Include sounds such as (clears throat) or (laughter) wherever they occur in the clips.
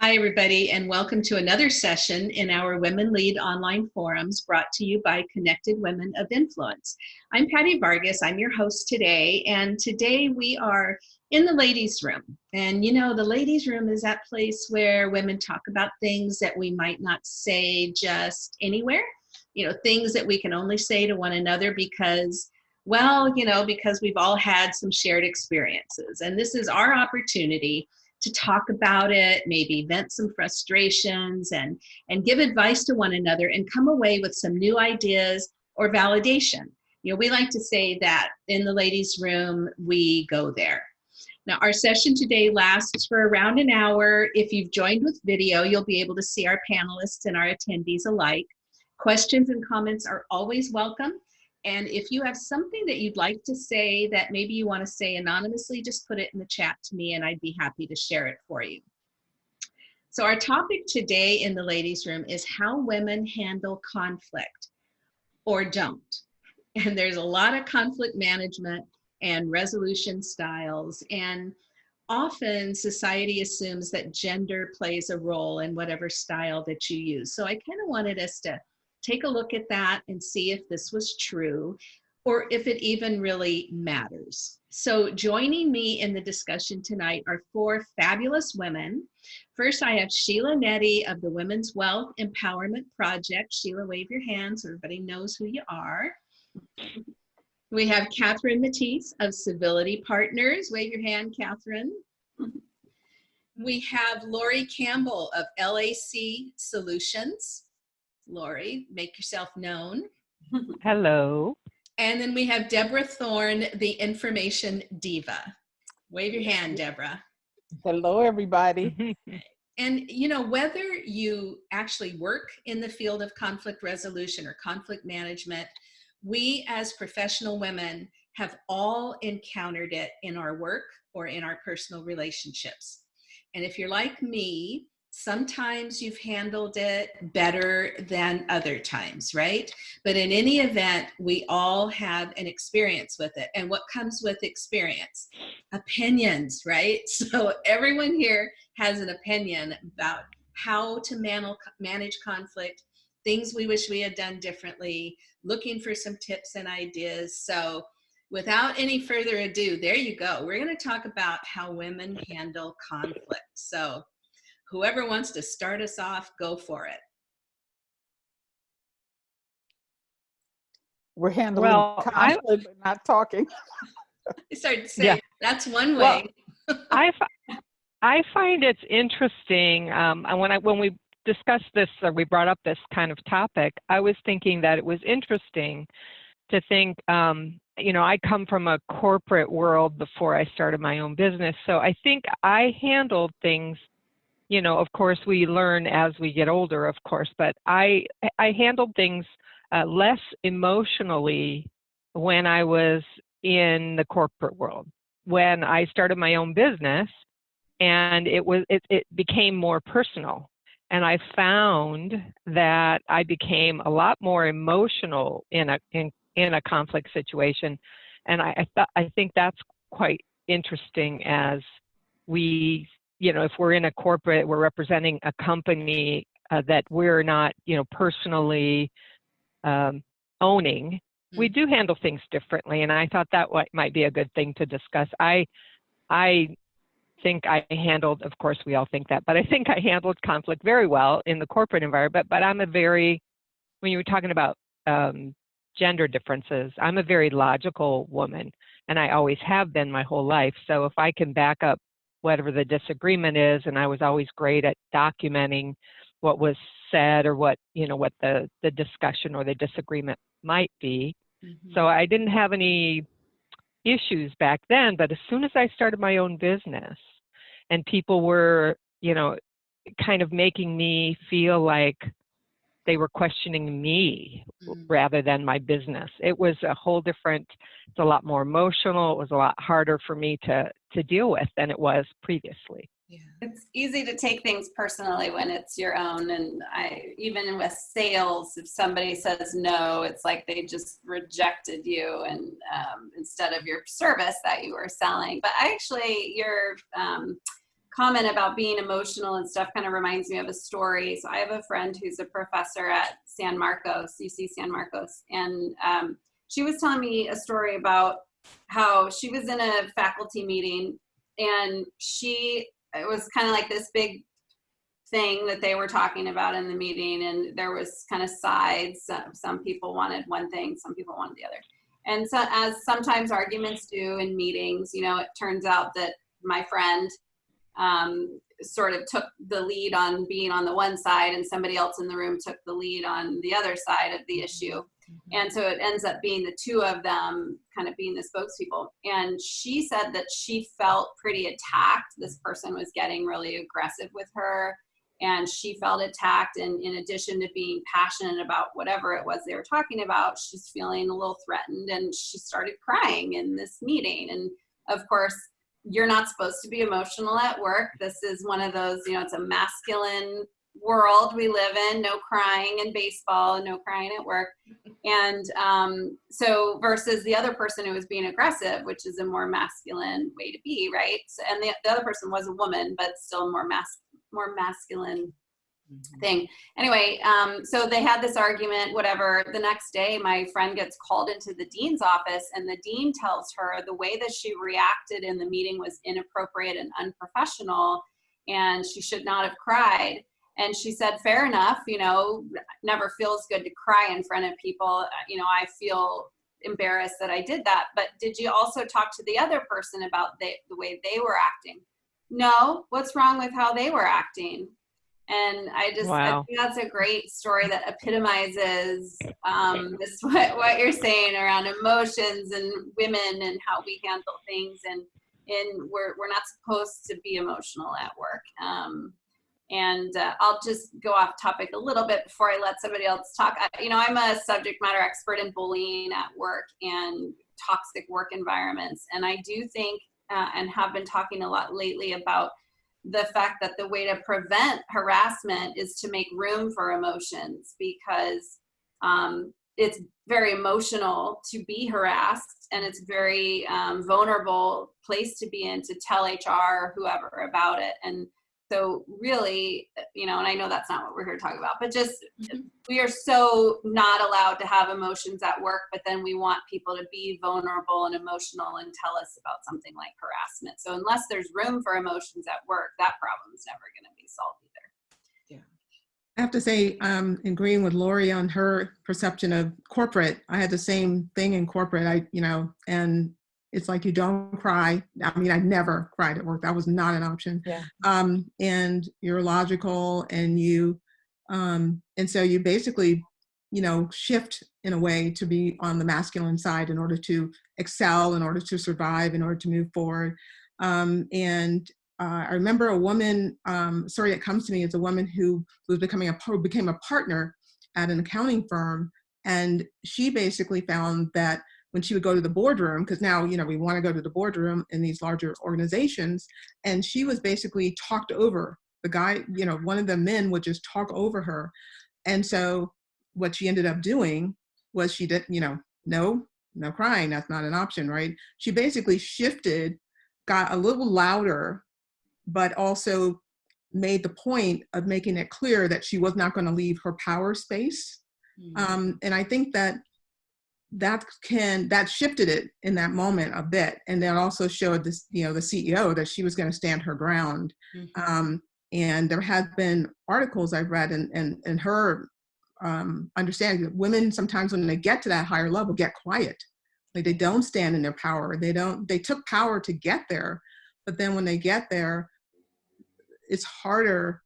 Hi, everybody, and welcome to another session in our Women Lead online forums brought to you by Connected Women of Influence. I'm Patty Vargas, I'm your host today, and today we are in the ladies' room. And you know, the ladies' room is that place where women talk about things that we might not say just anywhere, you know, things that we can only say to one another because well, you know, because we've all had some shared experiences. And this is our opportunity to talk about it, maybe vent some frustrations and, and give advice to one another and come away with some new ideas or validation. You know, we like to say that in the ladies' room, we go there. Now, our session today lasts for around an hour. If you've joined with video, you'll be able to see our panelists and our attendees alike. Questions and comments are always welcome. And if you have something that you'd like to say that maybe you want to say anonymously, just put it in the chat to me and I'd be happy to share it for you. So our topic today in the ladies room is how women handle conflict or don't. And there's a lot of conflict management and resolution styles and often society assumes that gender plays a role in whatever style that you use. So I kind of wanted us to take a look at that and see if this was true or if it even really matters. So joining me in the discussion tonight are four fabulous women. First, I have Sheila Nettie of the Women's Wealth Empowerment Project. Sheila, wave your hand so everybody knows who you are. We have Catherine Mattice of Civility Partners. Wave your hand, Catherine. We have Lori Campbell of LAC Solutions. Lori, make yourself known. (laughs) Hello. And then we have Deborah Thorne, the information diva. Wave your hand, Deborah. Hello, everybody. (laughs) and you know, whether you actually work in the field of conflict resolution or conflict management, we as professional women have all encountered it in our work or in our personal relationships. And if you're like me, sometimes you've handled it better than other times, right? But in any event, we all have an experience with it. And what comes with experience? Opinions, right? (laughs) So everyone here has an opinion about how to man manage conflict, things we wish we had done differently, looking for some tips and ideas. So without any further ado, there you go. We're going to talk about how women handle conflict. So whoever wants to start us off, go for it. We're handling well, conflict, I, (laughs) but not talking. I started to say, yeah. that's one way. Well, (laughs) I, I find it's interesting, um, and when, I, when we discussed this, or we brought up this kind of topic, I was thinking that it was interesting to think, um, you know, I come from a corporate world before I started my own business. So I think I handled things you know, of course, we learn as we get older, of course, but I, I handled things uh, less emotionally when I was in the corporate world. When I started my own business, and it was it, it became more personal, and I found that I became a lot more emotional in a in in a conflict situation, and I I, th- I think that's quite interesting as we you know, if we're in a corporate, we're representing a company uh, that we're not, you know, personally um, owning, we mm. do handle things differently. And I thought that might be a good thing to discuss. I, I think I handled, of course, we all think that, but I think I handled conflict very well in the corporate environment. But I'm a very, when you were talking about um, gender differences, I'm a very logical woman, and I always have been my whole life. So if I can back up whatever the disagreement is and i was always great at documenting what was said or what you know what the the discussion or the disagreement might be mm-hmm. so i didn't have any issues back then but as soon as i started my own business and people were you know kind of making me feel like they were questioning me mm. rather than my business. It was a whole different, it's a lot more emotional. It was a lot harder for me to, to deal with than it was previously. Yeah. It's easy to take things personally when it's your own. And I, even with sales, if somebody says no, it's like they just rejected you and um, instead of your service that you were selling. But actually, your um, comment about being emotional and stuff kind of reminds me of a story. So I have a friend who's a professor at San Marcos, UC San Marcos, and um, she was telling me a story about how she was in a faculty meeting and she it was kind of like this big thing that they were talking about in the meeting and there was kind of sides some people wanted one thing some people wanted the other and so as sometimes arguments do in meetings you know it turns out that my friend um, sort of took the lead on being on the one side and somebody else in the room took the lead on the other side of the issue and so it ends up being the two of them kind of being the spokespeople. And she said that she felt pretty attacked. This person was getting really aggressive with her and she felt attacked. And in addition to being passionate about whatever it was they were talking about, she's feeling a little threatened and she started crying in this meeting. And of course, you're not supposed to be emotional at work. This is one of those, you know, it's a masculine world we live in no crying in baseball no crying at work and um, so versus the other person who was being aggressive which is a more masculine way to be right and the, the other person was a woman but still more mas more masculine. Thing anyway um, so they had this argument whatever the next day my friend gets called into the dean's office and the dean tells her the way that she reacted in the meeting was inappropriate and unprofessional and she should not have cried and she said, fair enough, you know, never feels good to cry in front of people. You know, I feel embarrassed that I did that. But did you also talk to the other person about the, the way they were acting? No, what's wrong with how they were acting? And I just, wow. I think that's a great story that epitomizes um, this, (laughs) what, what you're saying around emotions and women and how we handle things. And, and we're, we're not supposed to be emotional at work. Um, and uh, I'll just go off topic a little bit before I let somebody else talk. I, you know, I'm a subject matter expert in bullying at work and toxic work environments. And I do think uh, and have been talking a lot lately about the fact that the way to prevent harassment is to make room for emotions because um, it's very emotional to be harassed and it's very um, vulnerable place to be in to tell HR or whoever about it. And so really, you know, and I know that's not what we're here to talk about, but just Mhm. we are so not allowed to have emotions at work, but then we want people to be vulnerable and emotional and tell us about something like harassment. So unless there's room for emotions at work, that problem's never going to be solved either. Yeah. I have to say, um, agreeing with Lori on her perception of corporate, I had the same thing in corporate. I, you know, and it's like you don't cry. I mean, I never cried at work. That was not an option. Yeah. Um, and you're logical, and you, um, and so you basically, you know, shift in a way to be on the masculine side in order to excel, in order to survive, in order to move forward. Um, and uh, I remember a woman, um, story that comes to me is a woman who was becoming a who became a partner at an accounting firm, and she basically found that when she would go to the boardroom, because now you know we want to go to the boardroom in these larger organizations, and she was basically talked over. The guy, you know, one of the men would just talk over her, and so what she ended up doing was she did, you know, no, no crying. That's not an option, right? She basically shifted, got a little louder but also made the point of making it clear that she was not going to leave her power space. Mm-hmm. Um, and I think that that can that shifted it in that moment a bit, and that also showed this, you know, the CEO that she was going to stand her ground. Mhm. Um, and there have been articles I've read, and and and her um, understanding that women sometimes when they get to that higher level get quiet, like they don't stand in their power. They don't. They took power to get there, but then when they get there, it's harder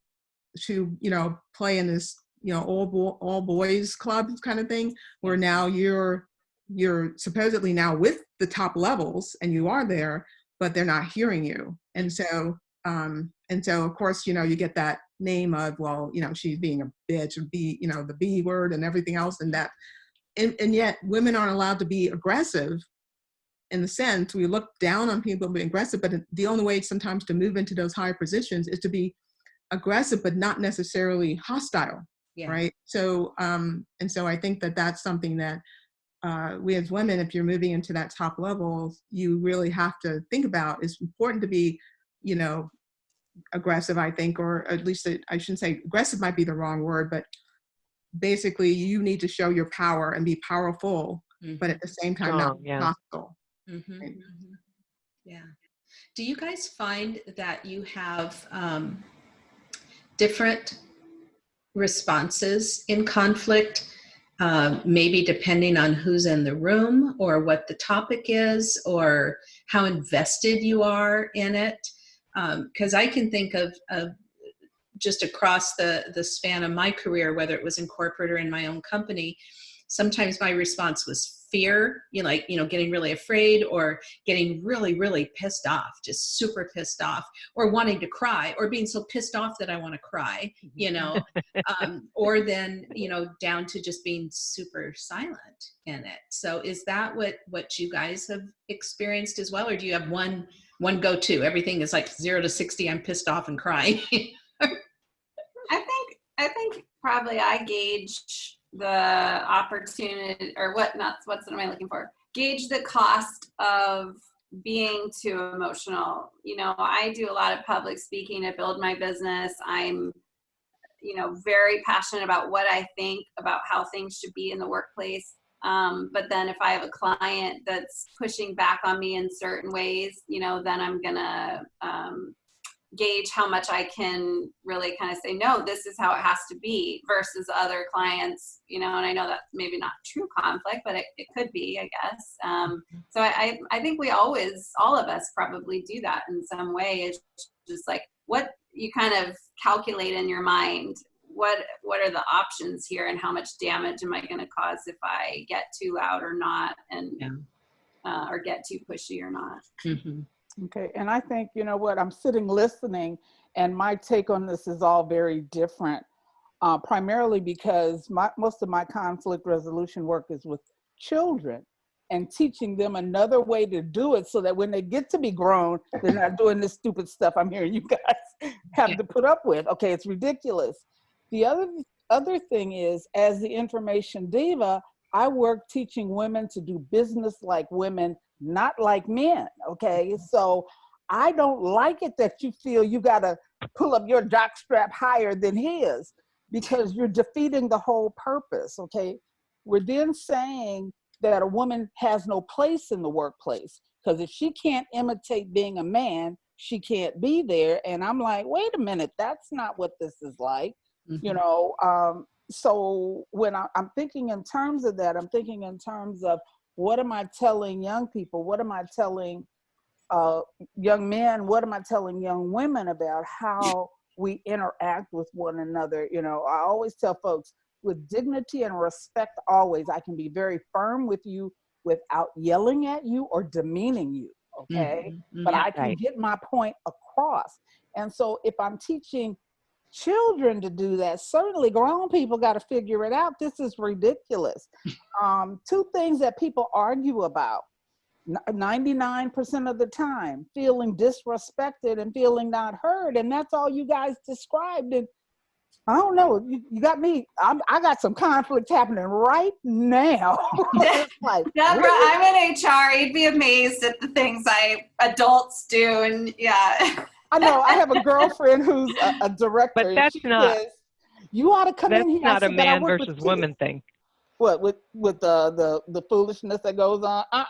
to you know play in this you know all bo- all boys club kind of thing where now you're you're supposedly now with the top levels and you are there but they're not hearing you. And so um and so of course you know you get that name of well you know she's being a bitch or be you know the b word and everything else and that. And, and yet women aren't allowed to be aggressive in the sense we look down on people being aggressive but the only way sometimes to move into those higher positions is to be aggressive but not necessarily hostile Yeah. right? So um and so i think that that's something that uh, we as women if you're moving into that top level you really have to think about it's important to be you know aggressive, I think, or at least it- I shouldn't say aggressive might be the wrong word, but basically you need to show your power and be powerful, but at the same time not yeah. hostile. Mhm, Right. mhm. Yeah. Do you guys find that you have um, different responses in conflict? Uh, maybe depending on who's in the room or what the topic is or how invested you are in it. Because I can think of, of just across the, the span of my career, whether it was in corporate or in my own company, sometimes my response was fear, you know, like, you know, getting really afraid or getting really, really pissed off, just super pissed off, or wanting to cry, or being so pissed off that I want to cry, you know, um, or then, you know, down to just being super silent in it. So is that what what you guys have experienced as well, or do you have one one go to? Everything is like zero to sixty. I'm pissed off and crying. I think I think probably I gauge the opportunity or what not what's what am I looking for? Gauge the cost of being too emotional. You know, I do a lot of public speaking to build my business. I'm you know very passionate about what I think about how things should be in the workplace. Um, but then if I have a client that's pushing back on me in certain ways, you know, then I'm gonna um, gauge how much I can really kind of say, no, this is how it has to be versus other clients, you know, and I know that's maybe not true conflict, but it, it could be, I guess. Um, so I, I, I think we always, all of us probably do that in some way. It's just like what you kind of calculate in your mind. What, what are the options here and how much damage am I going to cause if I get too loud or not and, Yeah. uh, or get too pushy or not. Mhm. Okay, and I think, you know what, I'm sitting listening and my take on this is all very different. Uh, primarily because my, most of my conflict resolution work is with children and teaching them another way to do it so that when they get to be grown, they're not doing this stupid stuff I'm hearing (laughs) you guys have Yeah. to put up with. Okay, it's ridiculous. The other other thing is, as the information diva, I work teaching women to do business like women, not like men. Okay, so I don't like it that you feel you got to pull up your jock strap higher than his because you're defeating the whole purpose. Okay, we're then saying that a woman has no place in the workplace because if she can't imitate being a man, she can't be there. And I'm like, wait a minute, that's not what this is like you Mhm. know um so when I, i'm thinking in terms of that i'm thinking in terms of what am i telling young people what am i telling uh young men what am i telling young women about how we interact with one another you know i always tell folks with dignity and respect always i can be very firm with you without yelling at you or demeaning you okay Mhm. but Yeah. I can Right. get my point across. And so if I'm teaching children to do that, certainly grown people got to figure it out. This is ridiculous. (laughs) um, two things that people argue about. 99% of the time, feeling disrespected and feeling not heard. And that's all you guys described. And I don't know, you, you got me, I'm, I got some conflict happening right now. (laughs) Like, (laughs) Deborah, really? I'm in HR. You'd be amazed at the things I adults do, and yeah. I know I have a girlfriend who's a, a director. But that's not- says, you ought to come in here. I not a said, "But I man versus woman thing. What with with the the the foolishness that goes on? I,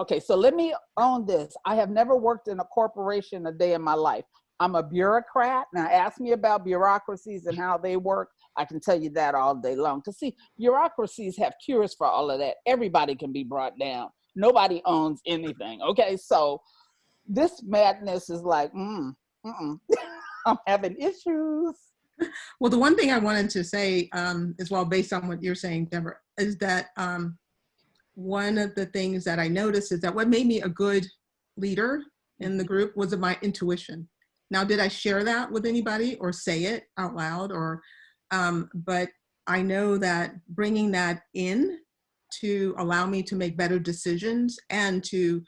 okay, so let me own this. I have never worked in a corporation a day in my life. I'm a bureaucrat. Now, ask me about bureaucracies and how they work. I can tell you that all day long. Because see, bureaucracies have cures for all of that. Everybody can be brought down. Nobody owns anything. Okay, so this madness is like, mm. (laughs) I'm having issues. Well, the one thing I wanted to say um, as well, based on what you're saying, Deborah, is that um, one of the things that I noticed is that what made me a good leader in the group was my intuition. Now, did I share that with anybody or say it out loud? Or, um, but I know that bringing that in to allow me to make better decisions and to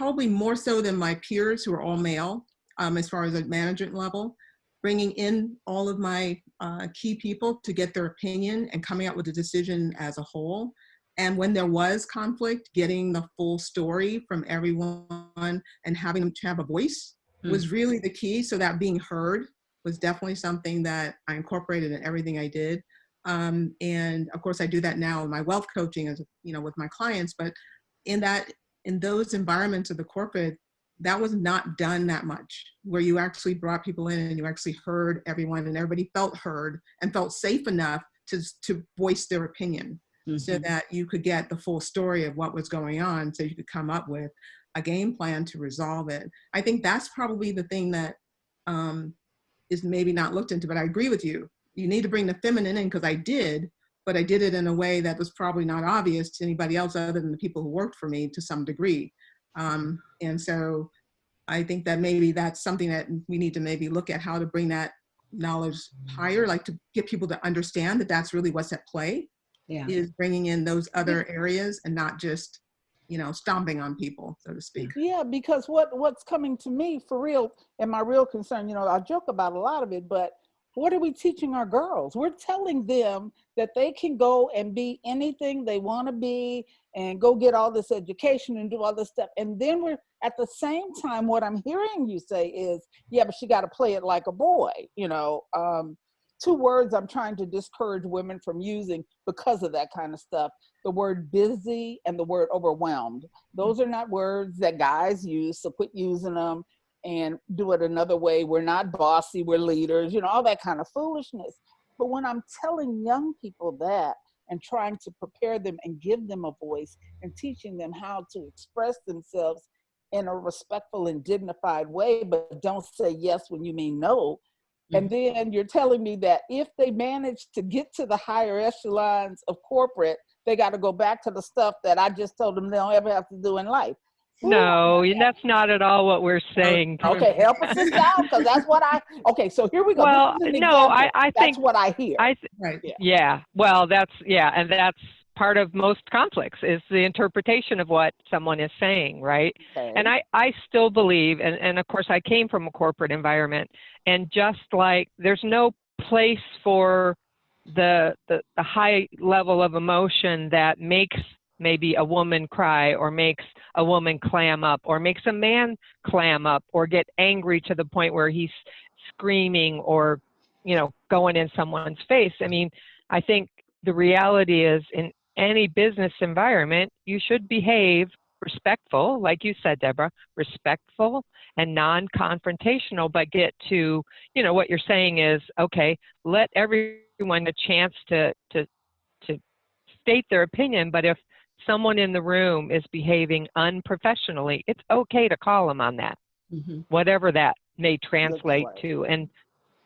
probably more so than my peers who are all male, um, as far as a management level, bringing in all of my uh, key people to get their opinion and coming out with a decision as a whole. And when there was conflict, getting the full story from everyone and having them to have a voice was really the key. So that being heard was definitely something that I incorporated in everything I did. Um, and of course, I do that now in my wealth coaching, as you know, with my clients. But in that, in those environments of the corporate, that was not done that much. Where you actually brought people in and you actually heard everyone, and everybody felt heard and felt safe enough to to voice their opinion, so Mhm. that you could get the full story of what was going on, so you could come up with a game plan to resolve it. I think that's probably the thing that um, is maybe not looked into, but I agree with you. You need to bring the feminine in because I did, but I did it in a way that was probably not obvious to anybody else other than the people who worked for me to some degree. Um, and so I think that maybe that's something that we need to maybe look at how to bring that knowledge higher, like to get people to understand that that's really what's at play Yeah. is bringing in those other areas and not just, you know, stomping on people, so to speak. Yeah, because what what's coming to me for real, and my real concern, you know, I joke about a lot of it, but what are we teaching our girls? We're telling them that they can go and be anything they want to be and go get all this education and do all this stuff. And then we're at the same time, what I'm hearing you say is, yeah, but she got to play it like a boy, you know. Um, two words I'm trying to discourage women from using because of that kind of stuff the word busy and the word overwhelmed. Those are not words that guys use, so quit using them and do it another way. We're not bossy, we're leaders, you know, all that kind of foolishness. But when I'm telling young people that and trying to prepare them and give them a voice and teaching them how to express themselves in a respectful and dignified way, but don't say yes when you mean no. And mm-hmm. then you're telling me that if they manage to get to the higher echelons of corporate, they got to go back to the stuff that I just told them they don't ever have to do in life. Ooh, No, that's not at all what we're saying. Okay, help us this out because that's what I. Okay, so here we go. Well, no, I, example. I that's think what I hear. I th- Right. Yeah. yeah. Well, that's yeah, and that's part of most conflicts is the interpretation of what someone is saying, right? Okay. And I, I still believe, and, and of course I came from a corporate environment, and just like there's no place for the, the, the high level of emotion that makes maybe a woman cry or makes a woman clam up or makes a man clam up or get angry to the point where he's screaming or, you know, going in someone's face. I mean, I think the reality is in any business environment, you should behave respectful, like you said, Deborah, respectful and non-confrontational, but get to, you know, what you're saying is, okay, let everyone a chance to, to, to state their opinion, but if someone in the room is behaving unprofessionally, it's okay to call them on that, Mhm. whatever that may translate like. to. And,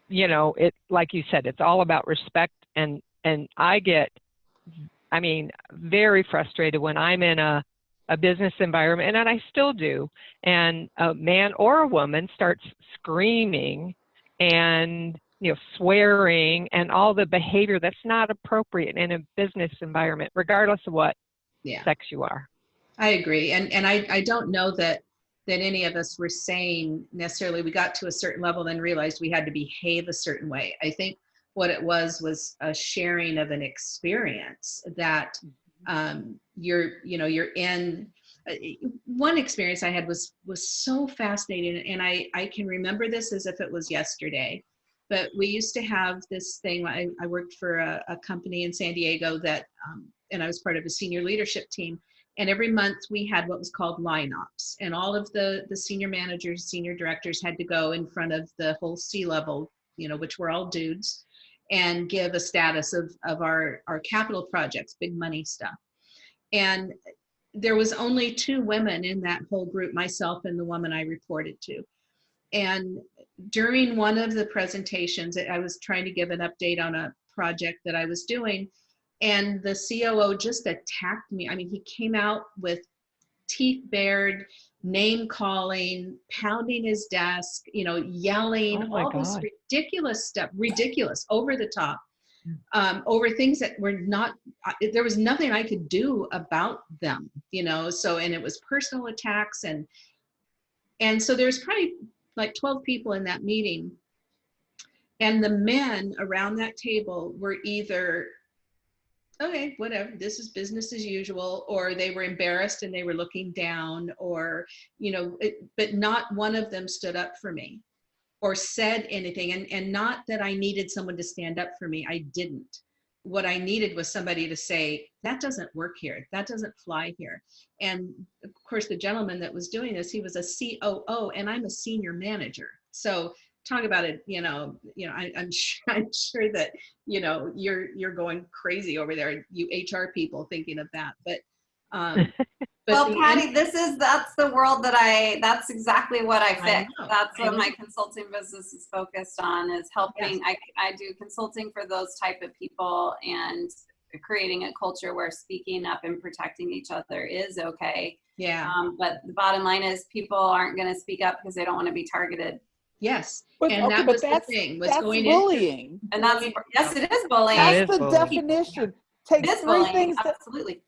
you know, it, like you said, it's all about respect and, and I get, I mean, very frustrated when I'm in a, a business environment, and I still do, and a man or a woman starts screaming and you know swearing and all the behavior that's not appropriate in a business environment, regardless of what Yeah. sex you are. I agree. And, and I, I don't know that, that any of us were saying necessarily we got to a certain level then realized we had to behave a certain way. I think what it was was a sharing of an experience that um, you're, you know, you're in. uh, One experience I had was was so fascinating, and I I can remember this as if it was yesterday. But we used to have this thing. I, I worked for a, a company in San Diego that, um, and I was part of a senior leadership team and every month we had what was called line ops and all of the the senior managers senior directors had to go in front of the whole c level you know which were all dudes and give a status of of our our capital projects big money stuff and there was only two women in that whole group myself and the woman i reported to and during one of the presentations i was trying to give an update on a project that i was doing and the COO just attacked me. I mean, he came out with teeth bared, name calling, pounding his desk, you know, yelling, Oh all this ridiculous stuff, ridiculous, over the top, um, over things that were not. There was nothing I could do about them, you know. So, and it was personal attacks, and and so there's probably like 12 people in that meeting, and the men around that table were either okay, whatever, this is business as usual, or they were embarrassed and they were looking down, or, you know, it, but not one of them stood up for me or said anything. And, and not that I needed someone to stand up for me, I didn't. What I needed was somebody to say, that doesn't work here, that doesn't fly here. And of course, the gentleman that was doing this, he was a COO and I'm a senior manager. So talk about it, you know, you know, I, I'm (laughs) sure, I'm sure that, you know, you're, you're going crazy over there, you HR people thinking of that, but, um, (laughs) Well, the Patty, this is, that's the world that I, that's exactly what I fix. know, That's I what know. my consulting business is focused on, is helping, I, I do consulting for those type of people and creating a culture where speaking up and protecting each other is okay. Yeah, Um, but the bottom line is people aren't gonna speak up because they don't want to be targeted. yes. But, And okay, that but was the thing, was that's going into, bullying. And that's, yes, it is bullying. That That's is the bullying. definition. It Take is three bullying, things that, absolutely.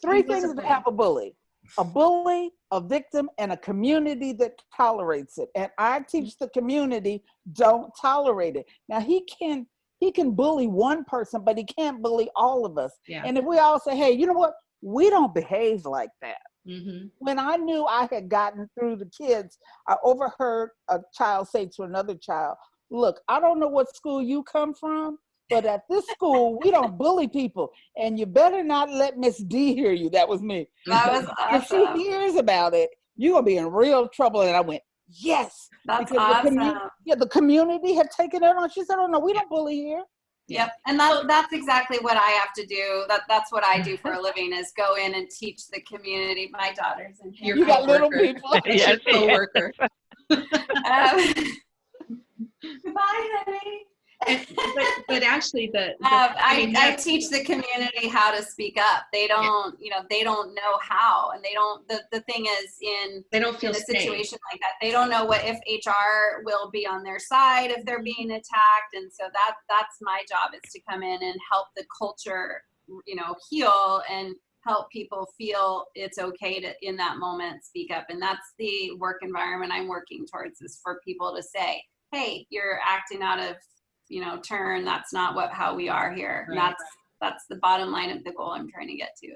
three He was a things to have a bully. A bully, a victim, and a community that tolerates it. And I teach the community, don't tolerate it. Now he can he can bully one person, but he can't bully all of us. yeah. And if we all say, hey, you know what? We don't behave like that. hmm When I knew I had gotten through the kids, I overheard a child say to another child, look, I don't know what school you come from, but at this school, we don't bully people. And you better not let Miss D hear you. That was me. That was If she hears about it, you're gonna be in real trouble. And I went, yes. That's because the commu- awesome. Yeah, the community had taken it on. She said, oh no, we don't bully here. Yep, and that, that's exactly what I have to do. That that's what I do for a living is go in and teach the community. My daughters and Your You got little coworker. people. (laughs) That's your Yes, yes. coworker. (laughs) (laughs) um, goodbye, honey. And- but, but actually the, the- Um, I, mean, I teach the community how to speak up. They don't, you know, they don't know how, and they don't. The, the thing is, in they don't in feel a safe. situation like that, they don't know what if HR will be on their side if they're being attacked, and so that that's my job is to come in and help the culture, you know, heal and help people feel it's okay to in that moment speak up, and that's the work environment I'm working towards is for people to say, hey, you're acting out of you know turn that's not what how we are here Right. that's that's the bottom line of the goal i'm trying to get to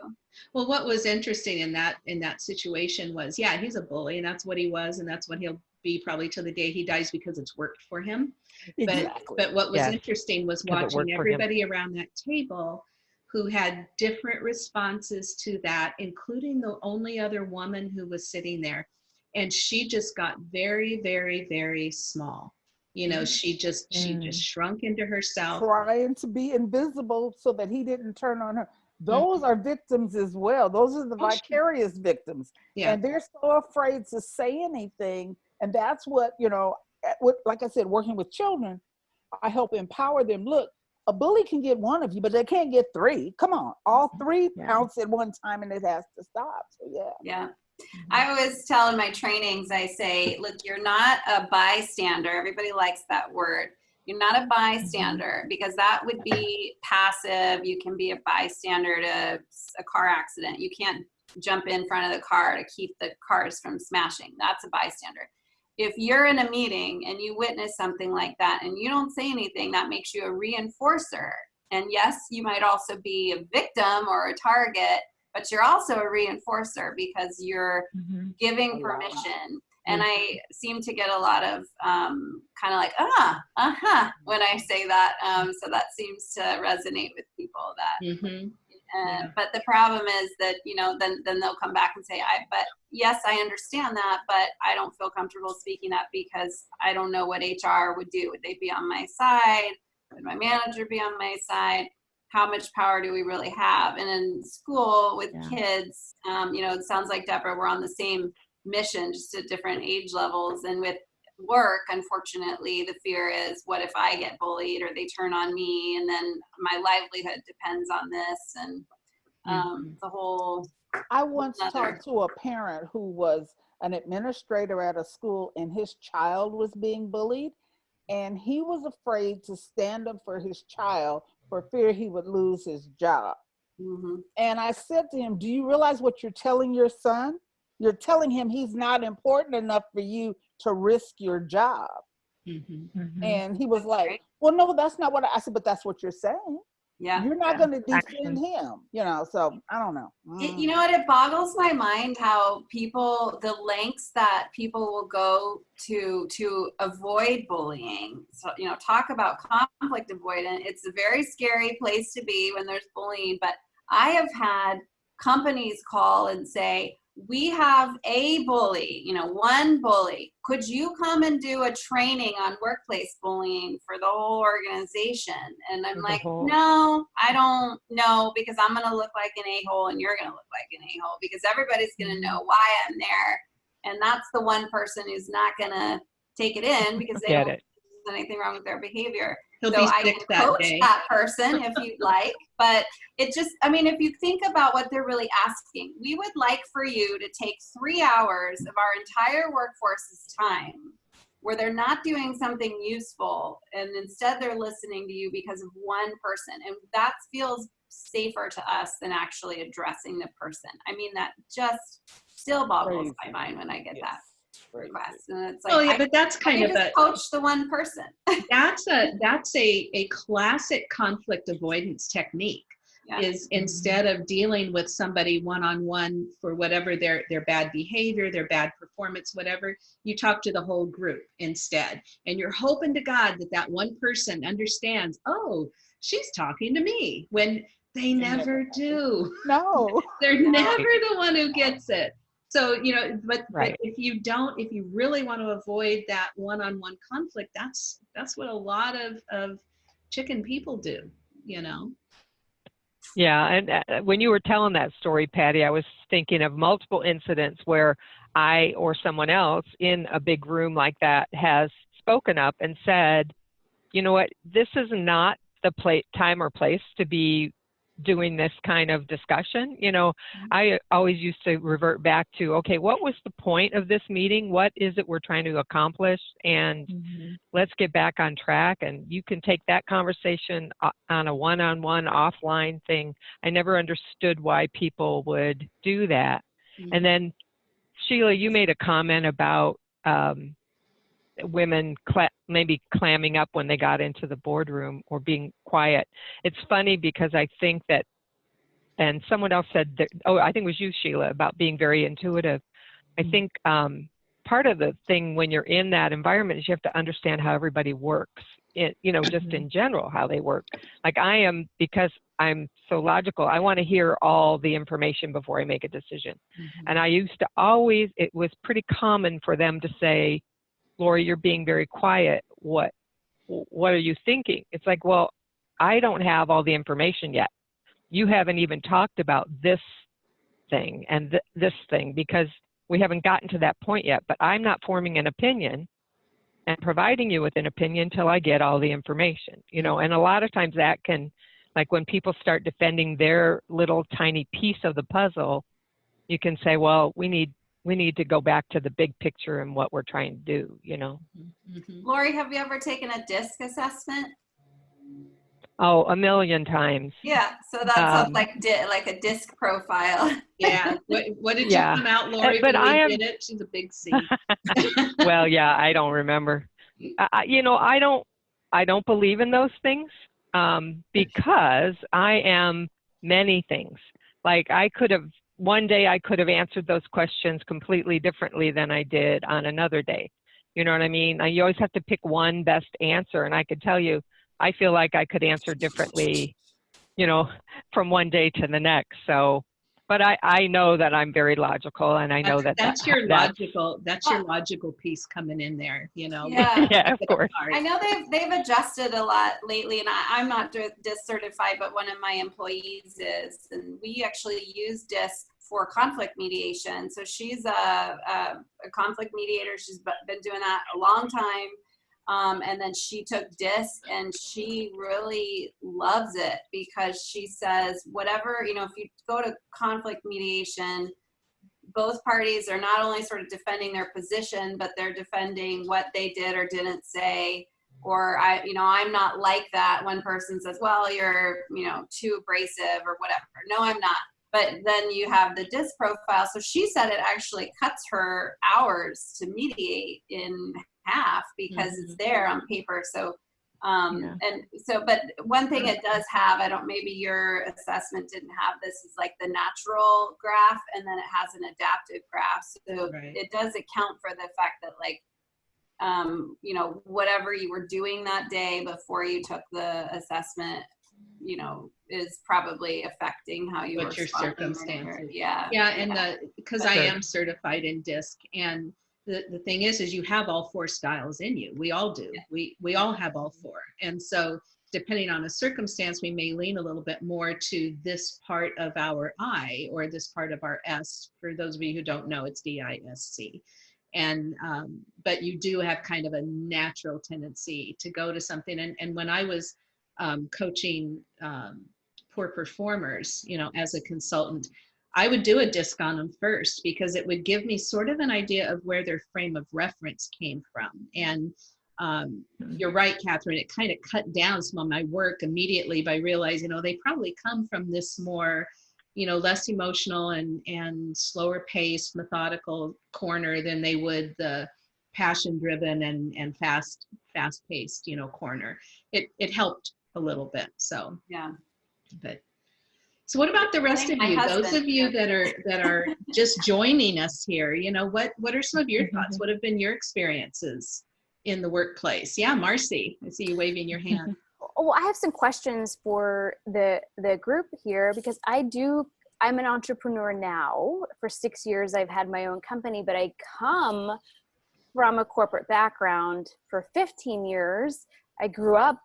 Well, what was interesting in that, in that situation was, yeah, he's a bully and that's what he was and that's what he'll be probably till the day he dies because it's worked for him. But, Exactly. but what was Yes. interesting was watching worked for him. everybody around that table who had different responses to that, including the only other woman who was sitting there. And she just got very, very, very small. You know, she just, she Mm. just shrunk into herself. trying to be invisible so that he didn't turn on her. Mm-hmm. Those are victims as well. Those are the Oh, vicarious victims. Yeah. And they're so afraid to say anything. And that's what, you know, what- like I said, working with children, I help empower them. Look, a bully can get one of you, but they can't get three. Come on. All three Yeah. pounce at one time and it has to stop. So, yeah. yeah i always tell in my trainings i say look you're not a bystander. Everybody likes that word. You're not a mm-hmm. bystander because that would be passive. You can be a bystander to a car accident. You can't jump in front of the car to keep the cars from smashing. That's a bystander. If you're in a meeting and you witness something like that and you don't say anything that makes you a reinforcer. And yes you might also be a victim or a target but you're also a reinforcer because you're Mhm. giving Wow. permission. And I seem to get a lot of um, kind of like, ah, uh huh, when I say that. Um, so that seems to resonate with people that. Mhm. Uh, Yeah. But the problem is that you know, then then they'll come back and say, I. But yes, I understand that, but I don't feel comfortable speaking up because I don't know what HR would do. Would they be on my side? Would my manager be on my side? How much power do we really have? And in school with Yeah. kids, um, you know, it sounds like Deborah, we're on the same mission, just at different age levels. And with work, unfortunately, the fear is, what if I get bullied or they turn on me, and then my livelihood depends on this, and um, the whole. I once Another- talked to a parent who was an administrator at a school and his child was being bullied. And he was afraid to stand up for his child for fear he would lose his job. mhm. And I said to him, Do you realize what you're telling your son? You're telling him he's not important enough for you to risk your job. Mhm. Mhm. And he was like. Well, no, that's not what I, I said, but that's what you're saying. Yeah. You're not Yeah. going to Action. defend him, you know. So I don't know. It, Mm. you know what? It boggles my mind how people, the lengths that people will go to to avoid bullying. So you know, talk about conflict avoidance. It's a very scary place to be when there's bullying. But I have had companies call and say, "We have a bully. You know, one bully. Could you come and do a training on workplace bullying for the whole organization?" And I'm like, whole- "No, I don't know because I'm going to look like an a-hole and you're going to look like an a-hole because everybody's going to mm-hmm. know why I'm there. And that's the one person who's not going to take it in because they Get don't it. there's anything wrong with their behavior. He'll so be I can that coach day. that person if you'd (laughs) like. But it just, I mean, if you think about what they're really asking, we would like for you to take three hours of our entire workforce's time where they're not doing something useful and instead they're listening to you because of one person. And that feels safer to us than actually addressing the person. I mean, that just still boggles my mind when I get that Yes. Crazy. Request. And it's like, Well, yeah, I, but that's kind can of a, just coach the one person. (laughs) that's a, that's a, a classic conflict avoidance technique. Yeah. is mm-hmm. instead of dealing with somebody one-on-one for whatever their their bad behavior their bad performance whatever you talk to the whole group instead and you're hoping to god that that one person understands oh she's talking to me when they never never do No. (laughs) they're never the one who gets it so you know but, Right. but if you don't if you really want to avoid that one-on-one conflict that's that's what a lot of of chicken people do you know Yeah, and uh, when you were telling that story, Patty, I was thinking of multiple incidents where I or someone else in a big room like that has spoken up and said, you know what, this is not the pla- time or place to be doing this kind of discussion. You know, mm-hmm. I always used to revert back to, okay, what was the point of this meeting? What is it we're trying to accomplish? And mm-hmm. let's get back on track and you can take that conversation uh, on a one-on-one offline thing i never understood why people would do that and mm-hmm. then sheila you made a comment about um, women cla- maybe clamming up when they got into the boardroom or being quiet. It's funny because i think that and someone else said that oh i think it was you sheila about being very intuitive. I mm-hmm. think um, part of the thing when you're in that environment is you have to understand how everybody works you know just mm-hmm. in general how they work. Like i am because i'm so logical i want to hear all the information before i make a decision. Mm-hmm. And i used to always it was pretty common for them to say lori you're being very quiet. What what are you thinking? It's like well i don't have all the information yet. You haven't even talked about this thing and th- this thing because we haven't gotten to that point yet, but I'm not forming an opinion and providing you with an opinion till I get all the information, you know, and a lot of times that can, like when people start defending their little tiny piece of the puzzle, you can say, well, we need, we need to go back to the big picture and what we're trying to do, you know? Mhm. Lori, have you ever taken a DISC assessment? Oh, a million times. Yeah, so that's a, Um, like di- like a DISC profile. (laughs) Yeah. What, what did Yeah. you come out, Lori, but I am- did it? She's a big C. (laughs) well, yeah, I don't remember. I, I- you know, I don't, I don't believe in those things um, because I am many things. Like I could have one day I could have answered those questions completely differently than I did on another day. You know what I mean? You always have to pick one best answer, and I could tell you, I feel like I could answer differently, you know, from one day to the next. So, but I, I know that I'm very logical, and I know that That's that- your that's- logical, that's your logical piece coming in there, you know? Yeah. (laughs) Yeah, of course. I know they've they've adjusted a lot lately, and I, I'm not di- DISC certified, but one of my employees is, and we actually use DISC for conflict mediation. So she's a, a, a conflict mediator. she's been doing that a long time. Um, and then she took DISC and she really loves it because she says, whatever, you know, if you go to conflict mediation, both parties are not only sort of defending their position, but they're defending what they did or didn't say. Or I, you know, I'm not like that. One person says, "Well, you're, you know, too abrasive or whatever." No, I'm not. But then you have the DISC profile. So she said it actually cuts her hours to mediate in half because it's there on paper. So Um, Yeah. and so, but one thing it does have, I don't, maybe your assessment didn't have this, is like the natural graph and then it has an adaptive graph. So Right. it does account for the fact that like, um, you know, whatever you were doing that day before you took the assessment, you know, is probably affecting how you What your circumstances. Yeah. Yeah, and the, because I am certified in DISC and the, the thing is, is you have all four styles in you. We all do. We, we all have all four. And so depending on a circumstance, we may lean a little bit more to this part of our I or this part of our S. For those of you who don't know, it's D-I-S-C. And, um, but you do have kind of a natural tendency to go to something. And, and when I was um, coaching um, poor performers, you know, as a consultant, I would do a disc on them first because it would give me sort of an idea of where their frame of reference came from. And um, you're right, Catherine, it kind of cut down some of my work immediately by realizing, oh, they probably come from this more, you know, less emotional and, and slower paced, methodical corner than they would the passion driven and, and fast, fast paced, you know, corner. It, it helped a little bit. So, Yeah. but so what about the rest of think my you those of you that are that are just joining us here you know what what are some of your mm-hmm. thoughts? What have been your experiences in the workplace? Yeah marcy i see you waving your hand. (laughs) Well i have some questions for the the group here because i do i'm an entrepreneur now. For six years i've had my own company but i come from a corporate background for 15 years. I grew up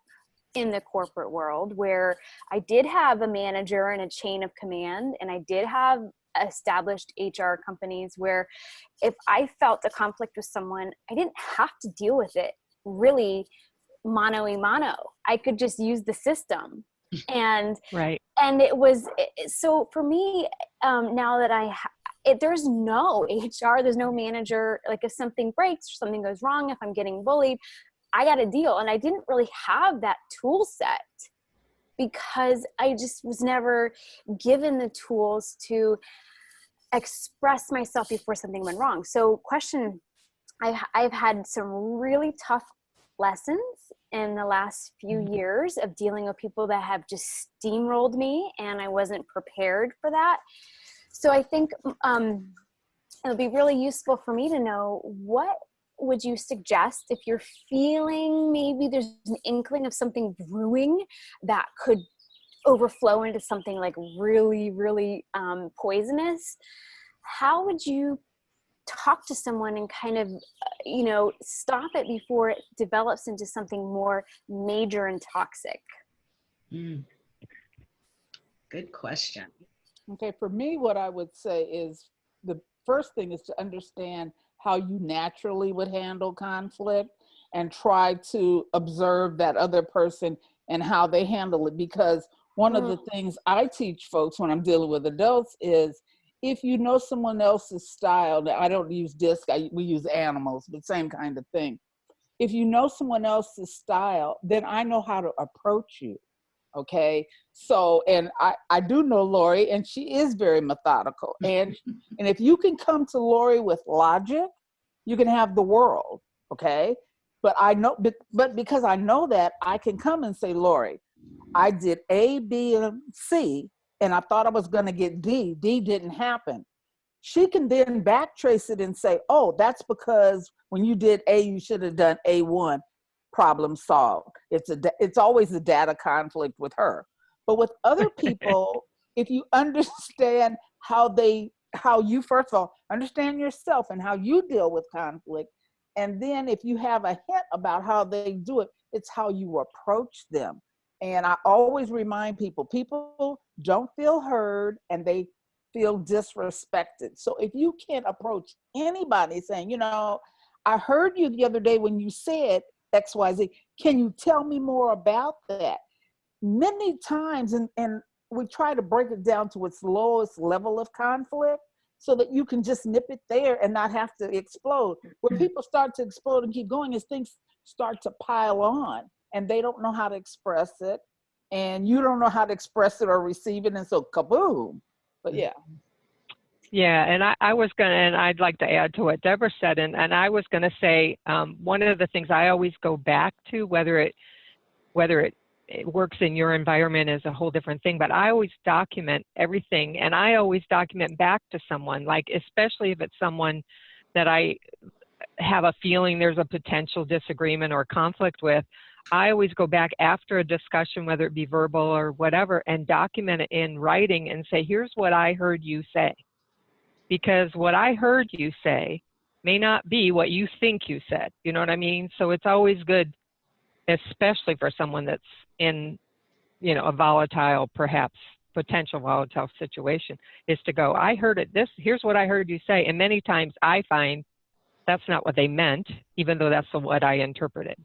in the corporate world where i did have a manager and a chain of command and i did have established hr companies where if i felt a conflict with someone i didn't have to deal with it really mano a mano. I could just use the system. (laughs) And Right. and it was so for me um, now that I ha- it, there's no HR, there's no manager. Like if something breaks or something goes wrong, if I'm getting bullied, I got a deal. And I didn't really have that tool set because I just was never given the tools to express myself before something went wrong. So question I, I've had some really tough lessons in the last few years of dealing with people that have just steamrolled me and I wasn't prepared for that. So I think um, it'll be really useful for me to know what would you suggest if you're feeling maybe there's an inkling of something brewing that could overflow into something like really, really um, poisonous? How would you talk to someone and kind of you know stop it before it develops into something more major and toxic Mm. good question Okay, for me, what I would say is the first thing is to understand how you naturally would handle conflict and try to observe that other person and how they handle it. Because one of the mm. things I teach folks when I'm dealing with adults is if you know someone else's style, I don't use disc, I, we use animals, but same kind of thing. If you know someone else's style, then I know how to approach you okay so and i i do know lori and she is very methodical (laughs) and and if you can come to lori with logic you can have the world okay but i know but, but because i know that i can come and say lori i did a b and c and i thought i was going to get d d didn't happen she can then backtrace it and say oh that's because when you did a you should have done a1 problem solved. It's a it's always a data conflict with her. But with other (laughs) people, if you understand how they how you first of all understand yourself and how you deal with conflict, and then if you have a hint about how they do it, it's how you approach them. And I always remind people, people don't feel heard and they feel disrespected. So if you can't approach anybody saying, you know, I heard you the other day when you said XYZ. Can you tell me more about that? Many times, and, and we try to break it down to its lowest level of conflict so that you can just nip it there and not have to explode. Where people start to explode and keep going is things start to pile on and they don't know how to express it and you don't know how to express it or receive it and so kaboom. But yeah. Yeah, and I, I was going to, and I'd like to add to what Deborah said, and, and I was going to say um, one of the things I always go back to, whether it whether it, it works in your environment is a whole different thing. But I always document everything, and I always document back to someone, like especially if it's someone that I have a feeling there's a potential disagreement or conflict with. I always go back after a discussion, whether it be verbal or whatever, and document it in writing and say, here's what I heard you say. Because what I heard you say may not be what you think you said. You know what I mean? So it's always good, especially for someone that's in, you know, a volatile, perhaps potential volatile situation, is to go, I heard it this, here's what I heard you say. And many times I find that's not what they meant, even though that's what I interpreted.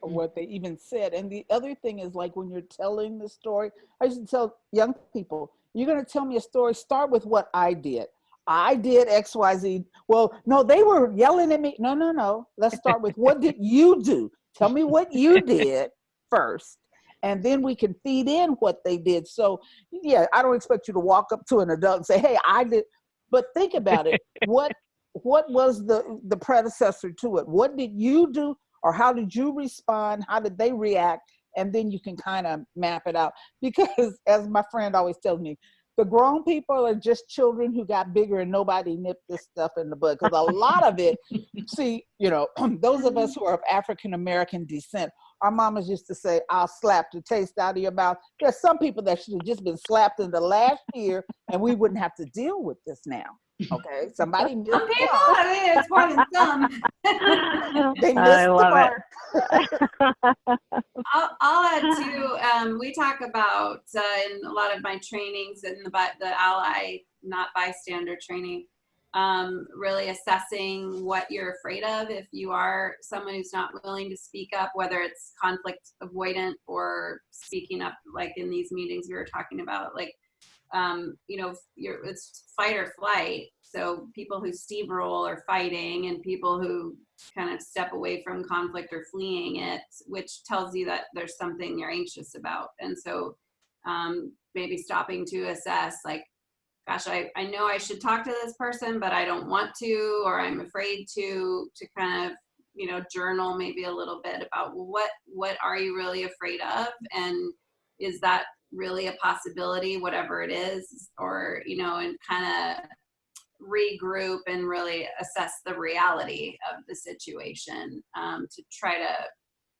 what they even said. And the other thing is like when you're telling the story, I used to tell young people, you're going to tell me a story, start with what I did. I did XYZ. Well, no, they were yelling at me. No, no, no. Let's start with what did you do? Tell me what you (laughs) did first. And then we can feed in what they did. So, yeah, I don't expect you to walk up to an adult and say, "Hey, I did." But think about it. (laughs) what what was the the predecessor to it? What did you do or how did you respond? How did they react? And then you can kind of map it out. Because as my friend always tells me, the grown people are just children who got bigger and nobody nipped this stuff in the bud. Because a lot of it, (laughs) see, you know, (clears throat) those of us who are of African American descent, our mamas used to say, I'll slap the taste out of your mouth. There's some people that should have just been slapped in the last year and we wouldn't have to deal with this now. Okay, somebody Some (laughs) missed the people, mark. I mean, it's more than some. They missed I the love mark. I'll, I'll add too. Um, we talk about uh, in a lot of my trainings in the the ally, not bystander training, um, really assessing what you're afraid of. If you are someone who's not willing to speak up, whether it's conflict avoidant or speaking up, like in these meetings we were talking about, like um, you know, it's fight or flight. So people who steamroll are fighting, and people who kind of step away from conflict or fleeing it, which tells you that there's something you're anxious about. And so um, maybe stopping to assess, like, gosh, I, I know I should talk to this person, but I don't want to, or I'm afraid to, to kind of, you know, journal maybe a little bit about what, what are you really afraid of? And is that really a possibility, whatever it is, or, you know, and kind of regroup and really assess the reality of the situation um, to try to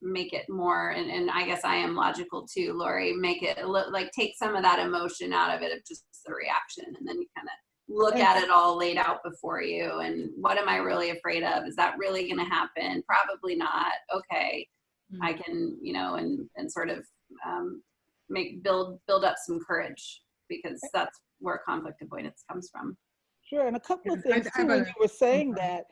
make it more and, and i guess i am logical too lori make it li- like take some of that emotion out of it of just the reaction and then you kind of look at it all laid out before you and what am i really afraid of? Is that really going to happen? Probably not. Okay. I can you know and and sort of um, make build build up some courage because that's where conflict avoidance comes from. Sure, and a couple of Yeah, I- things I too, when better- you were saying sorry. that,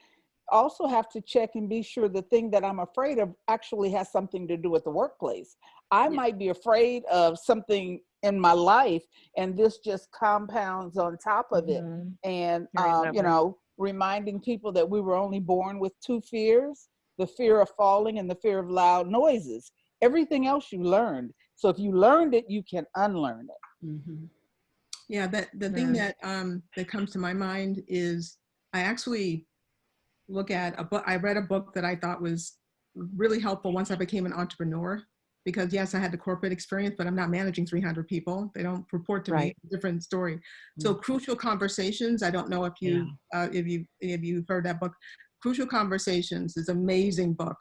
also have to check and be sure the thing that I'm afraid of actually has something to do with the workplace. I Yeah. might be afraid of something in my life and this just compounds on top of it. Mhm. And, um, you know, reminding people that we were only born with two fears, the fear of falling and the fear of loud noises. Everything else you learned. So if you learned it, you can unlearn it. Mhm. Yeah, that the thing Yeah. that um, that comes to my mind is I actually look at a book. I read a book that I thought was really helpful once I became an entrepreneur. Because yes, I had the corporate experience, but I'm not managing 300 people. They don't report to me. Right. Different story. So crucial conversations. I don't know if you uh, if you if you've heard that book. Crucial Conversations is an amazing book.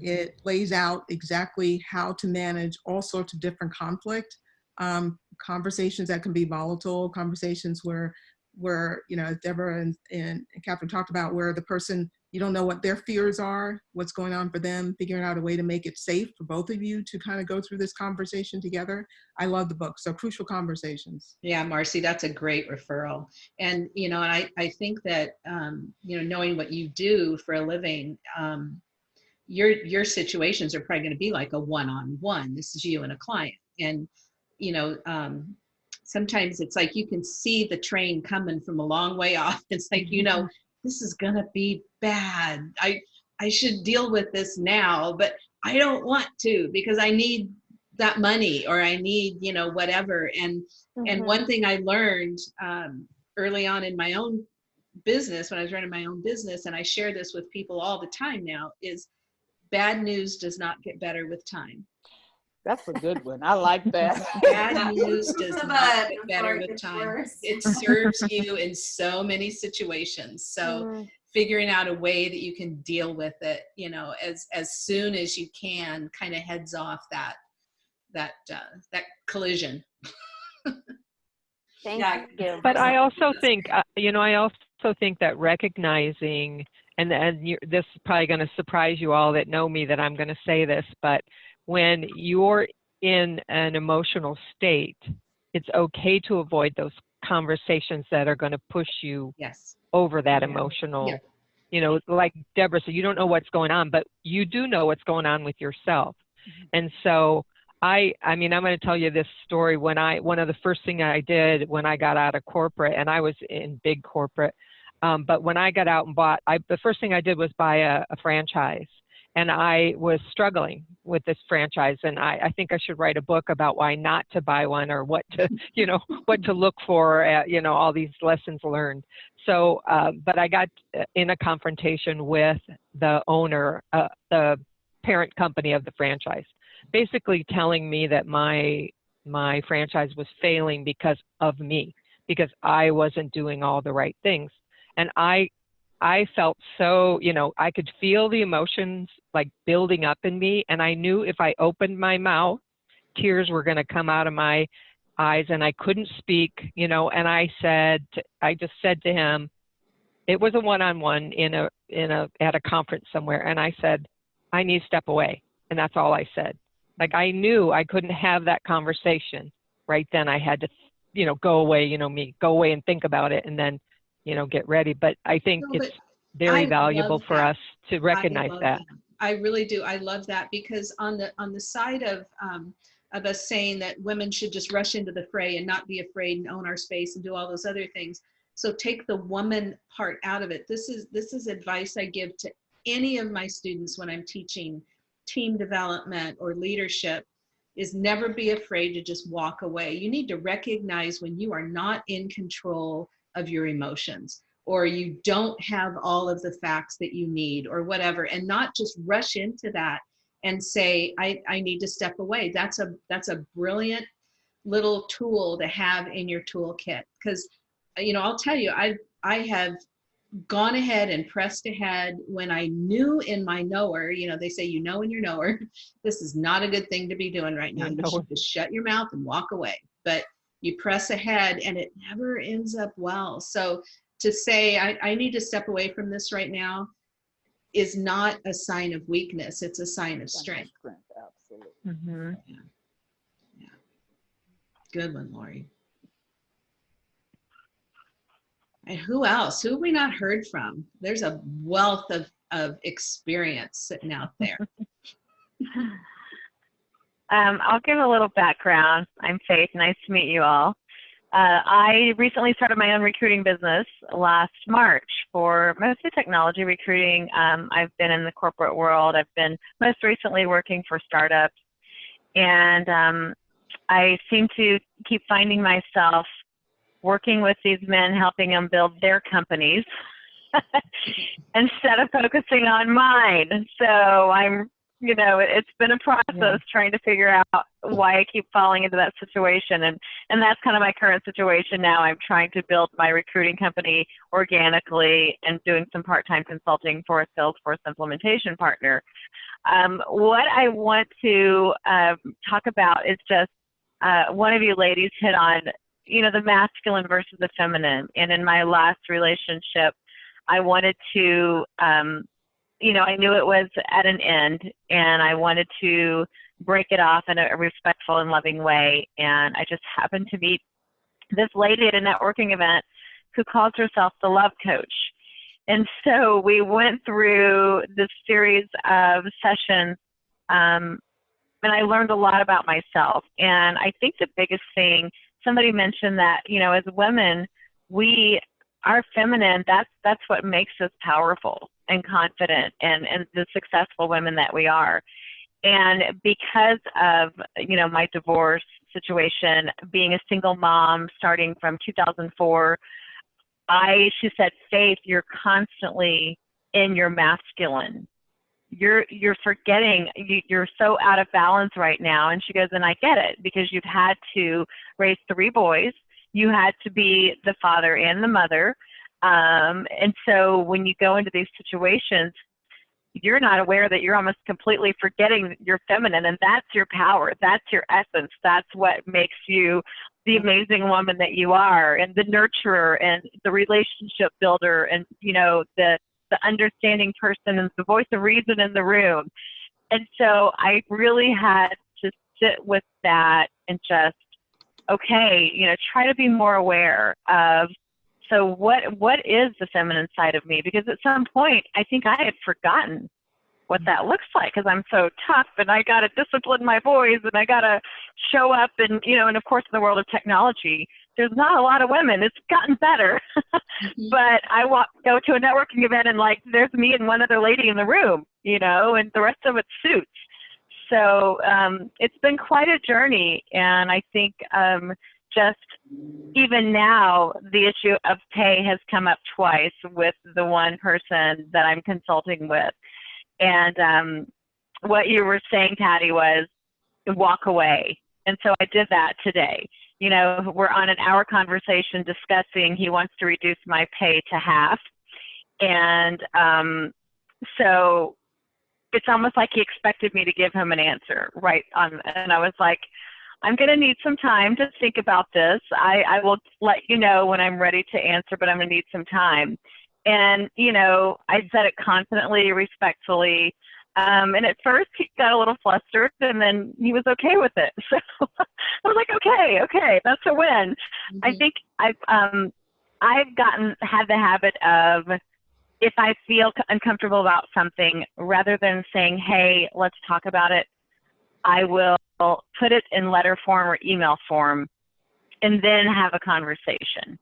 It lays out exactly how to manage all sorts of different conflict, um, conversations that can be volatile, conversations where, where you know, Deborah and, and Catherine talked about, where the person you don't know what their fears are, what's going on for them, figuring out a way to make it safe for both of you to kind of go through this conversation together. I love the book. So Crucial Conversations. Yeah, Marcy, that's a great referral. And, you know, I, I think that, um, you know, knowing what you do for a living, um, your, your situations are probably going to be like a one-on-one. This is you and a client. And, you know, um, sometimes it's like you can see the train coming from a long way off. (laughs) It's like, you know, this is going to be bad. I, I should deal with this now, but I don't want to because I need that money or I need, you know, whatever. And, and Mhm. one thing I learned um, early on in my own business, when I was running my own business, and I share this with people all the time now, is bad news does not get better with time. That's a good one. I like (laughs) that. Bad (laughs) news does not bud get better it with time. It serves you in so many situations. So Mm, figuring out a way that you can deal with it, you know, as as soon as you can, kind of heads off that that uh, that collision. Thank Yeah. you. But I also think, uh, you know, I also think that recognizing, and and you, this is probably going to surprise you all that know me that I'm going to say this, but when you're in an emotional state, it's okay to avoid those conversations that are going to push you Yes. over that Yeah. emotional. Yeah. You know, like Deborah said, you don't know what's going on, but you do know what's going on with yourself. And so I, I mean, I'm going to tell you this story. When I, one of the first thing I did when I got out of corporate, and I was in big corporate, um, but when I got out and bought, I, the first thing I did was buy a, a franchise, and I was struggling with this franchise, and I, I think I should write a book about why not to buy one or what to, (laughs) you know, what to look for, at, you know, all these lessons learned. So, uh, but I got uh, in a confrontation with the owner, uh, the parent company of the franchise, basically telling me that my my franchise was failing because of me, because I wasn't doing all the right things, and I I felt so, you know, I could feel the emotions like building up in me, and I knew if I opened my mouth, tears were going to come out of my eyes, and I couldn't speak, you know. And I said, I just said to him, it was a one-on-one in a in a at a conference somewhere, and I said, I need to step away, and that's all I said. Like I knew I couldn't have that conversation right then. I had to, you know, go away, you know, me go away and think about it, and then, you know, get ready. But I think No, it's very I valuable for that. us to recognize love that. I really do. I love that because on the on the side of um, of us saying that women should just rush into the fray and not be afraid and own our space and do all those other things. So take the woman part out of it. This is this is advice I give to any of my students when I'm teaching team development or leadership is never be afraid to just walk away. You need to recognize when you are not in control of your emotions or you don't have all of the facts that you need or whatever and not just rush into that and say I, I need to step away. That's a that's a brilliant little tool to have in your toolkit because you know i'll tell you i i have gone ahead and pressed ahead when i knew in my knower you know they say you know in your knower (laughs) this is not a good thing to be doing right now. You should just shut your mouth and walk away. But you press ahead and it never ends up well. So to say I, I need to step away from this right now is not a sign of weakness it's a sign of strength. Strength, absolutely. hmm good one lori. And who else? Who have we not heard from? There's a wealth of of experience sitting out there (laughs) Um, I'll give a little background. I'm Faith. Nice to meet you all. Uh, I recently started my own recruiting business last March for mostly technology recruiting. Um, I've been in the corporate world. I've been most recently working for startups. And um, I seem to keep finding myself working with these men, helping them build their companies (laughs) instead of focusing on mine. So I'm you know, it- it's been a process trying to figure out why I keep falling into that situation. And, and that's kind of my current situation now. I'm trying to build my recruiting company organically and doing some part-time consulting for a Salesforce implementation partner. Um, what I want to um, talk about is just uh, one of you ladies hit on, you know, the masculine versus the feminine. And in my last relationship, I wanted to um, you know, I knew it was at an end and I wanted to break it off in a respectful and loving way. And I just happened to meet this lady at a networking event who calls herself the love coach. And so we went through this series of sessions, um, and I learned a lot about myself. And I think the biggest thing, somebody mentioned that, you know, as women, we are feminine, that's that's what makes us powerful and confident and, and the successful women that we are. And because of, you know, my divorce situation, being a single mom starting from 2004, I, she said, Faith, you're constantly in your masculine. you're you're forgetting you, you're so out of balance right now and she goes and i get it because you've had to raise three boys you had to be the father and the mother. Um, and so when you go into these situations you're not aware that you're almost completely forgetting your feminine and that's your power. That's your essence. That's what makes you the amazing woman that you are and the nurturer and the relationship builder and you know the the understanding person and the voice of reason in the room. And so i really had to sit with that and just okay you know try to be more aware of so what what is the feminine side of me? Because at some point i think i had forgotten what that looks like because i'm so tough and i got to discipline my boys and i got to show up and you know and of course in the world of technology there's not a lot of women. It's gotten better. Mhm. (laughs) but i walk go to a networking event and like there's me and one other lady in the room you know and the rest of it's suits so um, it's been quite a journey and i think um, just even now, the issue of pay has come up twice with the one person that I'm consulting with. And um, what you were saying, Patty, was walk away. And so I did that today. You know, we're on an hour conversation discussing he wants to reduce my pay to half. And um, so it's almost like he expected me to give him an answer right on. And I was like, I'm going to need some time to think about this. I, I will let you know when I'm ready to answer, but I'm going to need some time. And, you know, I said it confidently, respectfully. Um, and at first he got a little flustered and then he was okay with it. (laughs) So I was like, okay, okay, that's a win. I Mhm. think I've, um, I've gotten, had the habit of, if I feel uncomfortable about something, rather than saying, hey, let's talk about it, I will put it in letter form or email form and then have a conversation.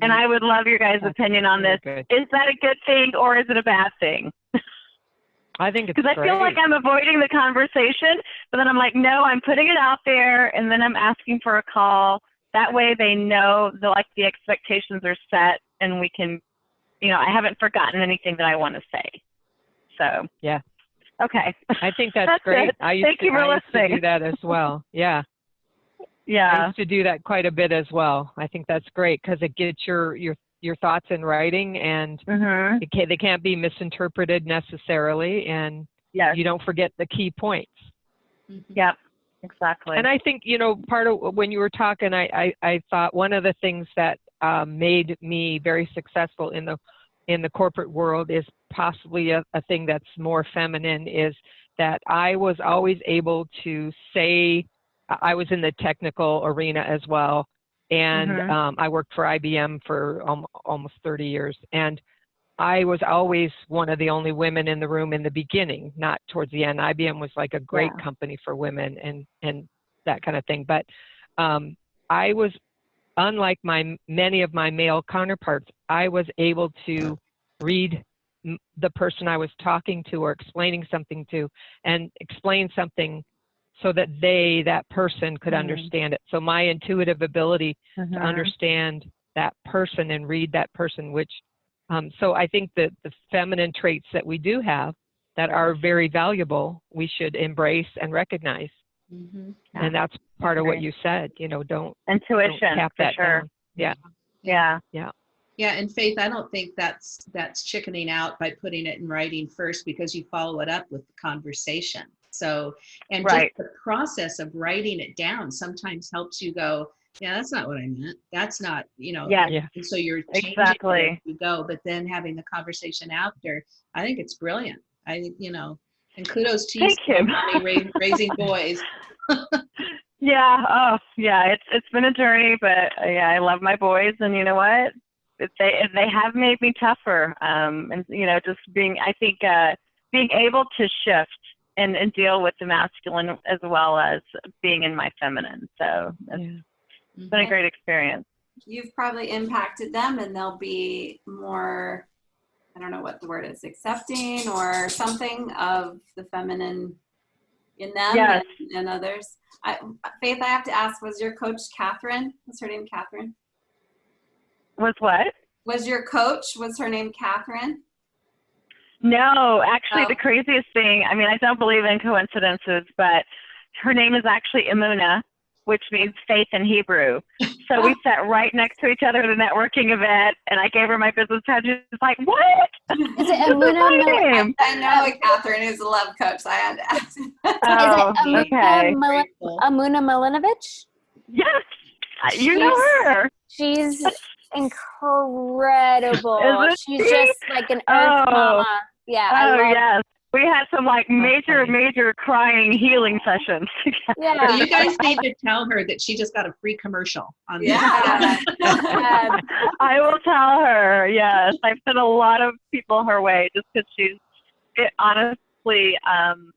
And I would love your guys' That's opinion on this. Good. Is that a good thing or is it a bad thing? (laughs) I think it's Because I feel like. I'm avoiding the conversation, but then I'm like, no, I'm putting it out there and then I'm asking for a call. That way they know the like the expectations are set and we can, you know, I haven't forgotten anything that I want to say. So Yeah. Okay. I think (laughs) that's, That's great. it. I used Thank to, you for I used to do that as well. Yeah. (laughs) Yeah. I Yeah. used to do that quite a bit as well. I think that's great because it gets your your your thoughts in writing and Mhm. it can, they can't be misinterpreted necessarily and Yes. you don't forget the key points. Mhm. Yep. Exactly. And I think, you know, part of when you were talking, I, I, I thought one of the things that um, made me very successful in the in the corporate world is possibly a, a thing that's more feminine is that I was always able to say I was in the technical arena as well. And Mhm. um, I worked for IBM for um, almost 30 years. And I was always one of the only women in the room in the beginning, not towards the end. IBM was like a great Yeah. company for women and and that kind of thing. But um, I was, unlike my many of my male counterparts, I was able to read m- the person I was talking to or explaining something to, and explain something so that they, that person, could Mhm. understand it. So my intuitive ability to Mhm. understand that person and read that person, which um, so I think that the feminine traits that we do have that are very valuable, we should embrace and recognize. Mhm. Yeah, and that's part of what you said. You know, don't, don't Intuition tap for sure. down. Yeah. Yeah. Yeah, and Faith, I don't think that's that's chickening out by putting it in writing first because you follow it up with the conversation. So, and Right. just the process of writing it down sometimes helps you go, yeah, that's not what I meant. That's not, you know. Yes. Yeah. And so you're changing it Exactly. as you go, but then having the conversation after, I think it's brilliant. I you know, and kudos to you, Thank you. Mommy, ra- (laughs) raising boys. (laughs) Yeah. Oh, yeah. It's it's been a journey, but uh, yeah, I love my boys, and you know what? It, they they have made me tougher. Um, and you know, just being, I think, uh, being able to shift and and deal with the masculine as well as being in my feminine. So it's Yeah. been a great experience. You've probably impacted them and they'll be more, I don't know what the word is, accepting or something of the feminine in them Yes. and, and others. I, Faith, I have to ask, was your coach Catherine? Was her name Catherine? Was what? Was your coach, was her name Catherine? No, actually, Oh. the craziest thing, I mean, I don't believe in coincidences, but her name is actually Imuna, which means faith in Hebrew. So we sat right next to each other at a networking event, and I gave her my business card. She's like, What? Is it (laughs) This Amuna my Mil- I know Catherine is a love coach, so I had to ask. Oh, (laughs) Is it Amuna, okay. Mil- Amuna Milinovic? Yes, you know her. She's incredible. (laughs) Isn't She's she? just like an earth Oh. mama. Yeah, I Oh, love yes. We had some like major, funny. major crying healing sessions (laughs) together. Yeah. So you guys need to tell her that she just got a free commercial on this. (laughs) Yeah. Yeah. (laughs) I will tell her. Yes, I've sent a lot of people her way just because she's it, honestly. Um,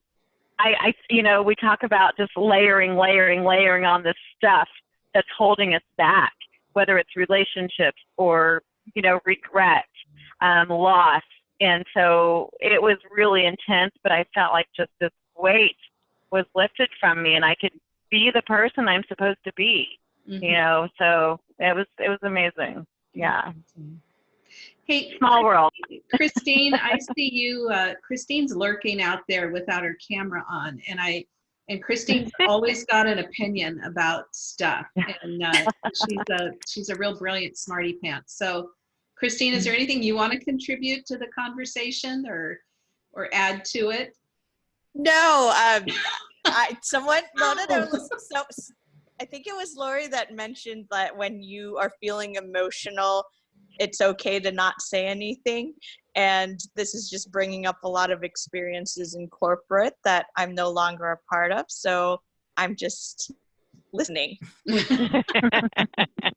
I, I, you know, we talk about just layering, layering, layering on this stuff that's holding us back, whether it's relationships or you know regret, um, loss, and so it was really intense. But I felt like just this weight was lifted from me, and I could be the person I'm supposed to be Mhm. you know so it was it was amazing yeah Hey, small world Christine, I (laughs) see you. Uh, Christine's lurking out there without her camera on, and I and Christine's (laughs) always got an opinion about stuff, (laughs) and uh, she's a she's a real brilliant smarty pants. So, Christine, is there anything you want to contribute to the conversation or or add to it? No, um, (laughs) I someone no no no. Listen, so I think it was Lori that mentioned that when you are feeling emotional, it's okay to not say anything. And this is just bringing up a lot of experiences in corporate that I'm no longer a part of. So I'm just listening. (laughs) (laughs)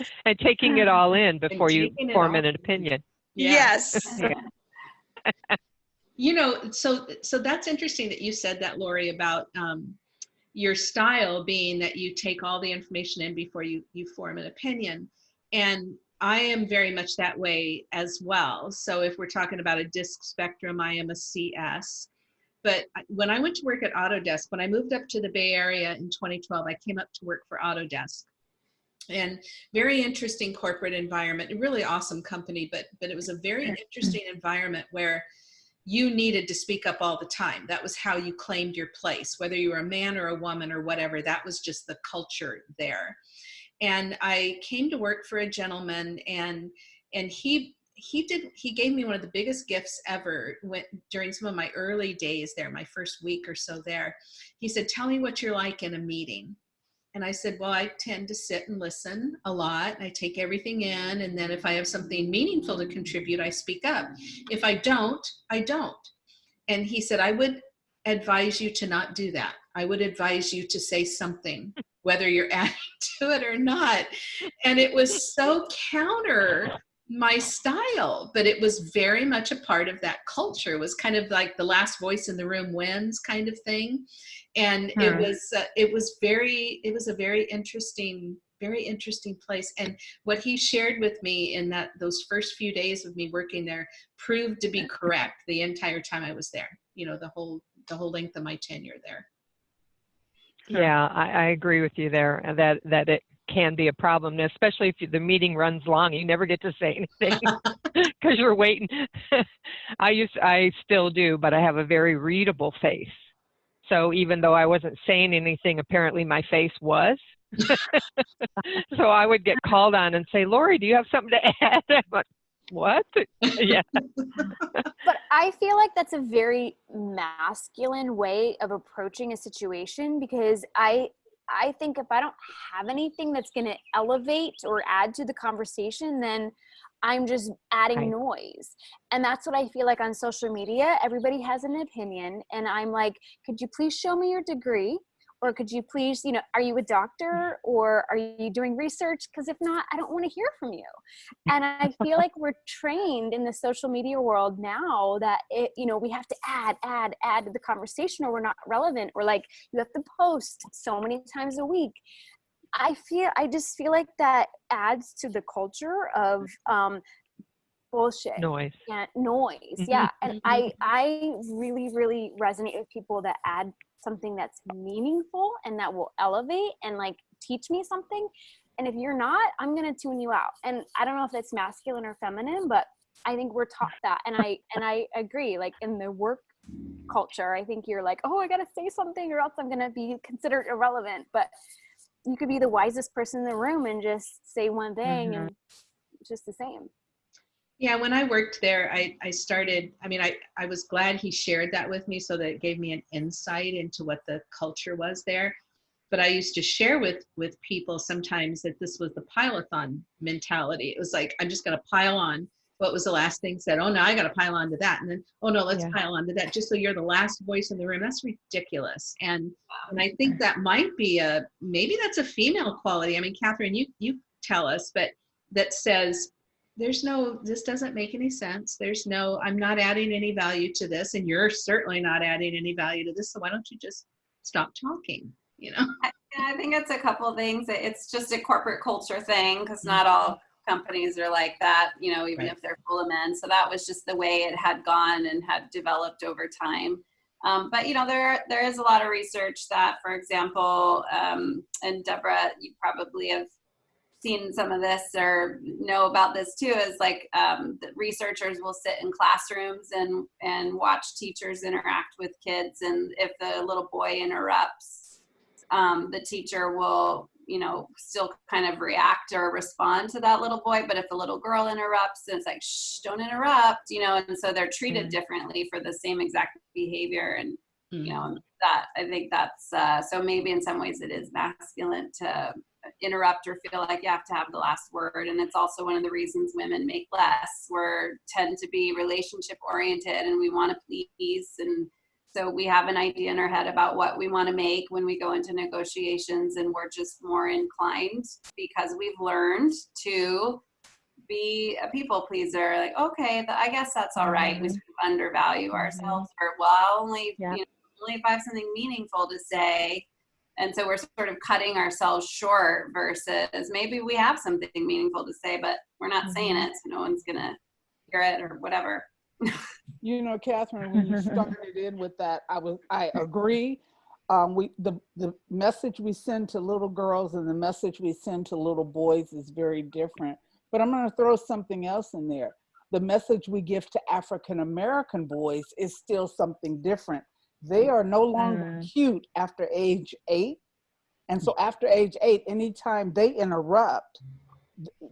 (laughs) and taking it all in before you form an opinion. Yes. (laughs) You know, so so that's interesting that you said that, Lori, about um, your style being that you take all the information in before you you form an opinion, and I am very much that way as well. So if we're talking about a disc spectrum, I am a CS. But when I went to work at Autodesk, when I moved up to the Bay Area in 2012, I came up to work for Autodesk. And very interesting corporate environment, a really awesome company, but but it was a very mm-hmm. interesting environment where you needed to speak up all the time. That was how you claimed your place, whether you were a man or a woman or whatever. That was just the culture there. And I came to work for a gentleman, and and he he did he gave me one of the biggest gifts ever when, during some of my early days there, my first week or so there. He said, "Tell me what you're like in a meeting." And I said, Well, I tend to sit and listen a lot. I take everything in. And then if I have something meaningful to contribute, I speak up. If I don't, I don't. And he said, I would advise you to not do that. I would advise you to say something, whether you're (laughs) adding to it or not. And it was so counter my style, but it was very much a part of that culture. It was kind of like the last voice in the room wins kind of thing and it Hmm. was uh, it was very it was a very interesting very interesting place and what he shared with me in that those first few days of me working there proved to be correct the entire time i was there you know the whole the whole length of my tenure there Yeah, I, I agree with you there. and That that it can be a problem, especially if the meeting runs long. You never get to say anything (laughs) because you're waiting. (laughs) I used, I still do, but I have a very readable face. So even though I wasn't saying anything, apparently my face was. (laughs) so I would get called on and say, "Lori, do you have something to add?" I'm like, "What?" yeah. but I feel like that's a very masculine way of approaching a situation because I I think if I don't have anything that's going to elevate or add to the conversation, then I'm just adding Right. noise. And that's what I feel like on social media. Everybody has an opinion. And I'm like, could you please show me your degree? Or could you please, you know, are you a doctor or are you doing research? Because if not, I don't want to hear from you. And I feel like we're trained in the social media world now that it, you know, we have to add, add, add to the conversation or we're not relevant. Or like you have to post so many times a week. I feel I just feel like that adds to the culture of um, bullshit Noise. yeah noise yeah and i i really really resonate with people that add something that's meaningful and that will elevate and like teach me something and if you're not i'm gonna tune you out and i don't know if that's masculine or feminine but I think we're taught that, and I and I agree. Like in the work culture, I think you're like, oh, I gotta say something, or else I'm gonna be considered irrelevant. But you could be the wisest person in the room and just say one thing, Mhm. and just the same. Yeah, when I worked there, I, I started, I mean, I, I was glad he shared that with me so that it gave me an insight into what the culture was there. But I used to share with, with people sometimes that this was the pileathon mentality. It was like, I'm just going to pile on. What was the last thing said? Oh, no, I got to pile on to that. And then, oh, no, let's Yeah. pile on to that. Just so you're the last voice in the room. That's ridiculous. And, and I think that might be a, maybe that's a female quality. I mean, Catherine, you, you tell us, but that says, there's no this doesn't make any sense there's no i'm not adding any value to this and you're certainly not adding any value to this so why don't you just stop talking you know Yeah, I think it's a couple things. It's just a corporate culture thing because not all companies are like that, you know, even Right. if they're full of men. So that was just the way it had gone and had developed over time. Um, but you know, there there is a lot of research that, for example, um, and Deborah, you probably have seen some of this or know about this too. Is like um, the researchers will sit in classrooms and and watch teachers interact with kids, and if the little boy interrupts, um, the teacher will you know still kind of react or respond to that little boy but if the little girl interrupts then it's like shh don't interrupt you know and so they're treated Mhm. differently for the same exact behavior and Mm. you know that i think that's uh, so maybe in some ways it is masculine to interrupt or feel like you have to have the last word. And it's also one of the reasons women make less. We're tend to be relationship oriented and we want to please. And so we have an idea in our head about what we want to make when we go into negotiations and we're just more inclined because we've learned to be a people pleaser. Like okay i guess that's all right. We Mhm. sort of undervalue ourselves or well I'll only Yeah. you know if i have something meaningful to say and so we're sort of cutting ourselves short versus maybe we have something meaningful to say but we're not saying it so no one's gonna hear it or whatever You know, Catherine, when you (laughs) started in with that, I was, I agree. Um, we, the, the message we send to little girls and the message we send to little boys is very different. But I'm gonna throw something else in there. The message we give to African-American boys is still something different. They are no longer Mm. cute after age eight. And so after age eight, anytime they interrupt,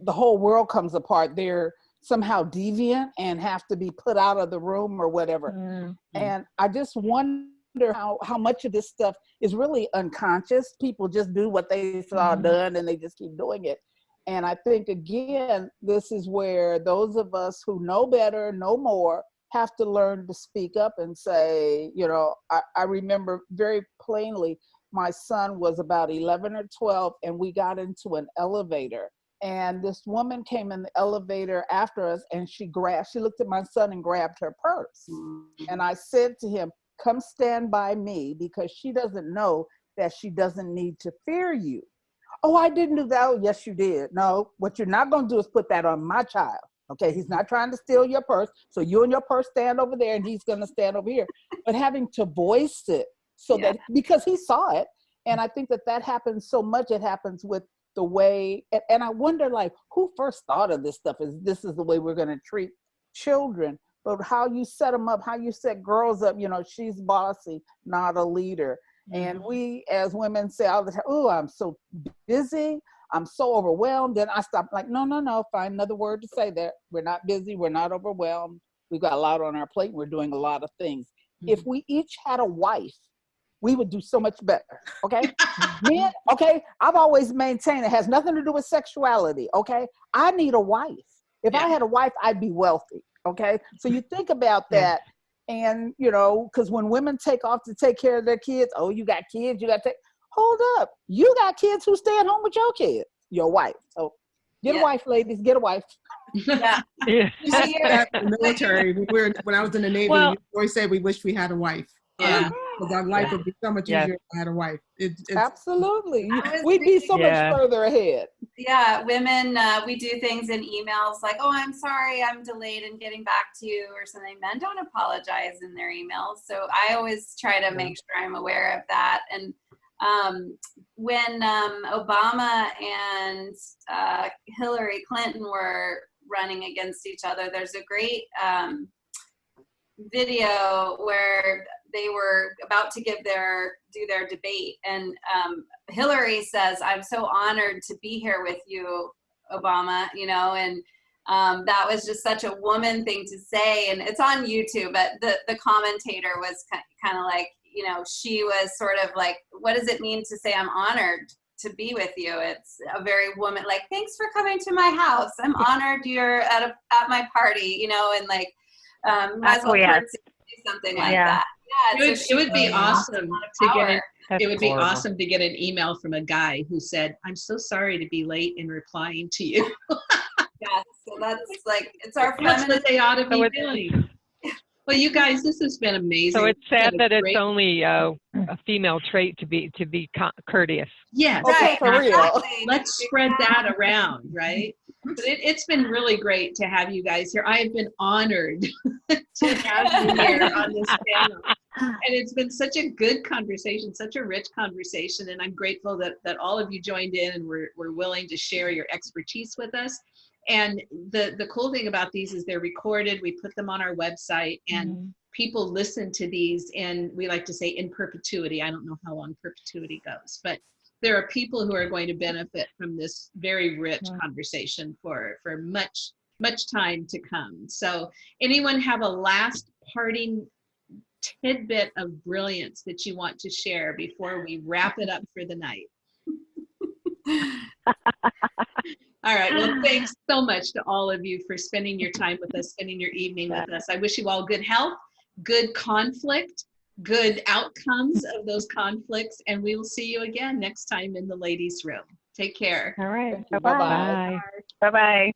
the whole world comes apart. They're somehow deviant and have to be put out of the room or whatever. Mm. Mm. And I just wonder how, how much of this stuff is really unconscious. People just do what they saw Mhm. done and they just keep doing it. And I think, again, this is where those of us who know better, know more, have to learn to speak up and say, you know, I, I remember very plainly my son was about 11 or 12 and we got into an elevator. And this woman came in the elevator after us and she grabbed she looked at my son and grabbed her purse. And mm-hmm. i said to him come stand by me because she doesn't know that she doesn't need to fear you. Oh i didn't do that. Oh yes you did. No what you're not going to do is put that on my child okay he's not trying to steal your purse. So you and your purse stand over there and he's going to stand over here. But having to voice it so Yeah. that because he saw it and i think that that happens so much it happens with the way and, and i wonder like who first thought of this stuff? Is this is the way we're going to treat children. But how you set them up how you set girls up you know she's bossy not a leader. And mm-hmm. we as women say all the time oh i'm so busy i'm so overwhelmed then i stop like no no no find another word to say that. We're not busy we're not overwhelmed. We've got a lot on our plate we're doing a lot of things. If mm-hmm. we each had a wife we would do so much better okay? (laughs) Men okay i've always maintained it has nothing to do with sexuality okay? I need a wife. If i had a wife i'd be wealthy okay? So you think about Yeah. that and you know because when women take off to take care of their kids oh you got kids you got to take hold up you got kids who stay at home with your kids your wife so get Yeah. a wife ladies get a wife yeah Yeah. You see the military, we were, when I was in the Navy, Well- we always said we wish we had a wife. Yeah. Because our life would be so much Yes. easier if I had a wife. It, it's, absolutely You- I was we'd be so Yeah. much further ahead yeah women uh, we do things in emails like oh i'm sorry i'm delayed in getting back to you or something men don't apologize in their emails so i always try to make sure i'm aware of that and um, when um, obama and uh, hillary clinton were running against each other. There's a great um, video where they were about to give their do their debate and um, hillary says i'm so honored to be here with you obama you know and um, that was just such a woman thing to say and it's on youtube but the, the commentator was kind of like you know she was sort of like what does it mean to say i'm honored to be with you it's a very woman like thanks for coming to my house i'm honored you're at a at my party you know and like um might as well Oh, yes. do something like Yeah. that yeah It would, it would be she awesome to a lot of get an. That's it would be horrible. awesome to get an email from a guy who said, I'm so sorry to be late in replying to you. (laughs) Yes, so that's like it's our That's what they ought to be doing. Well, you guys, this has been amazing. So it's sad a that it's only uh, a female trait to be to be courteous. Yes. Okay, for exactly. real. Exactly. Let's spread that around, right? But it, it's been really great to have you guys here. I have been honored (laughs) to have you here on this panel. And it's been such a good conversation, such a rich conversation. And I'm grateful that, that all of you joined in and were, were willing to share your expertise with us. And the, the cool thing about these is they're recorded. We put them on our website and mm-hmm. people listen to these and we like to say in perpetuity. I don't know how long perpetuity goes, but there are people who are going to benefit from this very rich Yeah. conversation for, for much, much time to come. So anyone have a last parting tidbit of brilliance that you want to share before we wrap it up for the night? (laughs) All right. Well, (sighs) thanks so much to all of you for spending your time with us, spending your evening with us. I wish you all good health, good conflict, good outcomes of those conflicts, and we will see you again next time in the ladies' room. Take care. All right. Bye-bye. Bye-bye. Bye bye.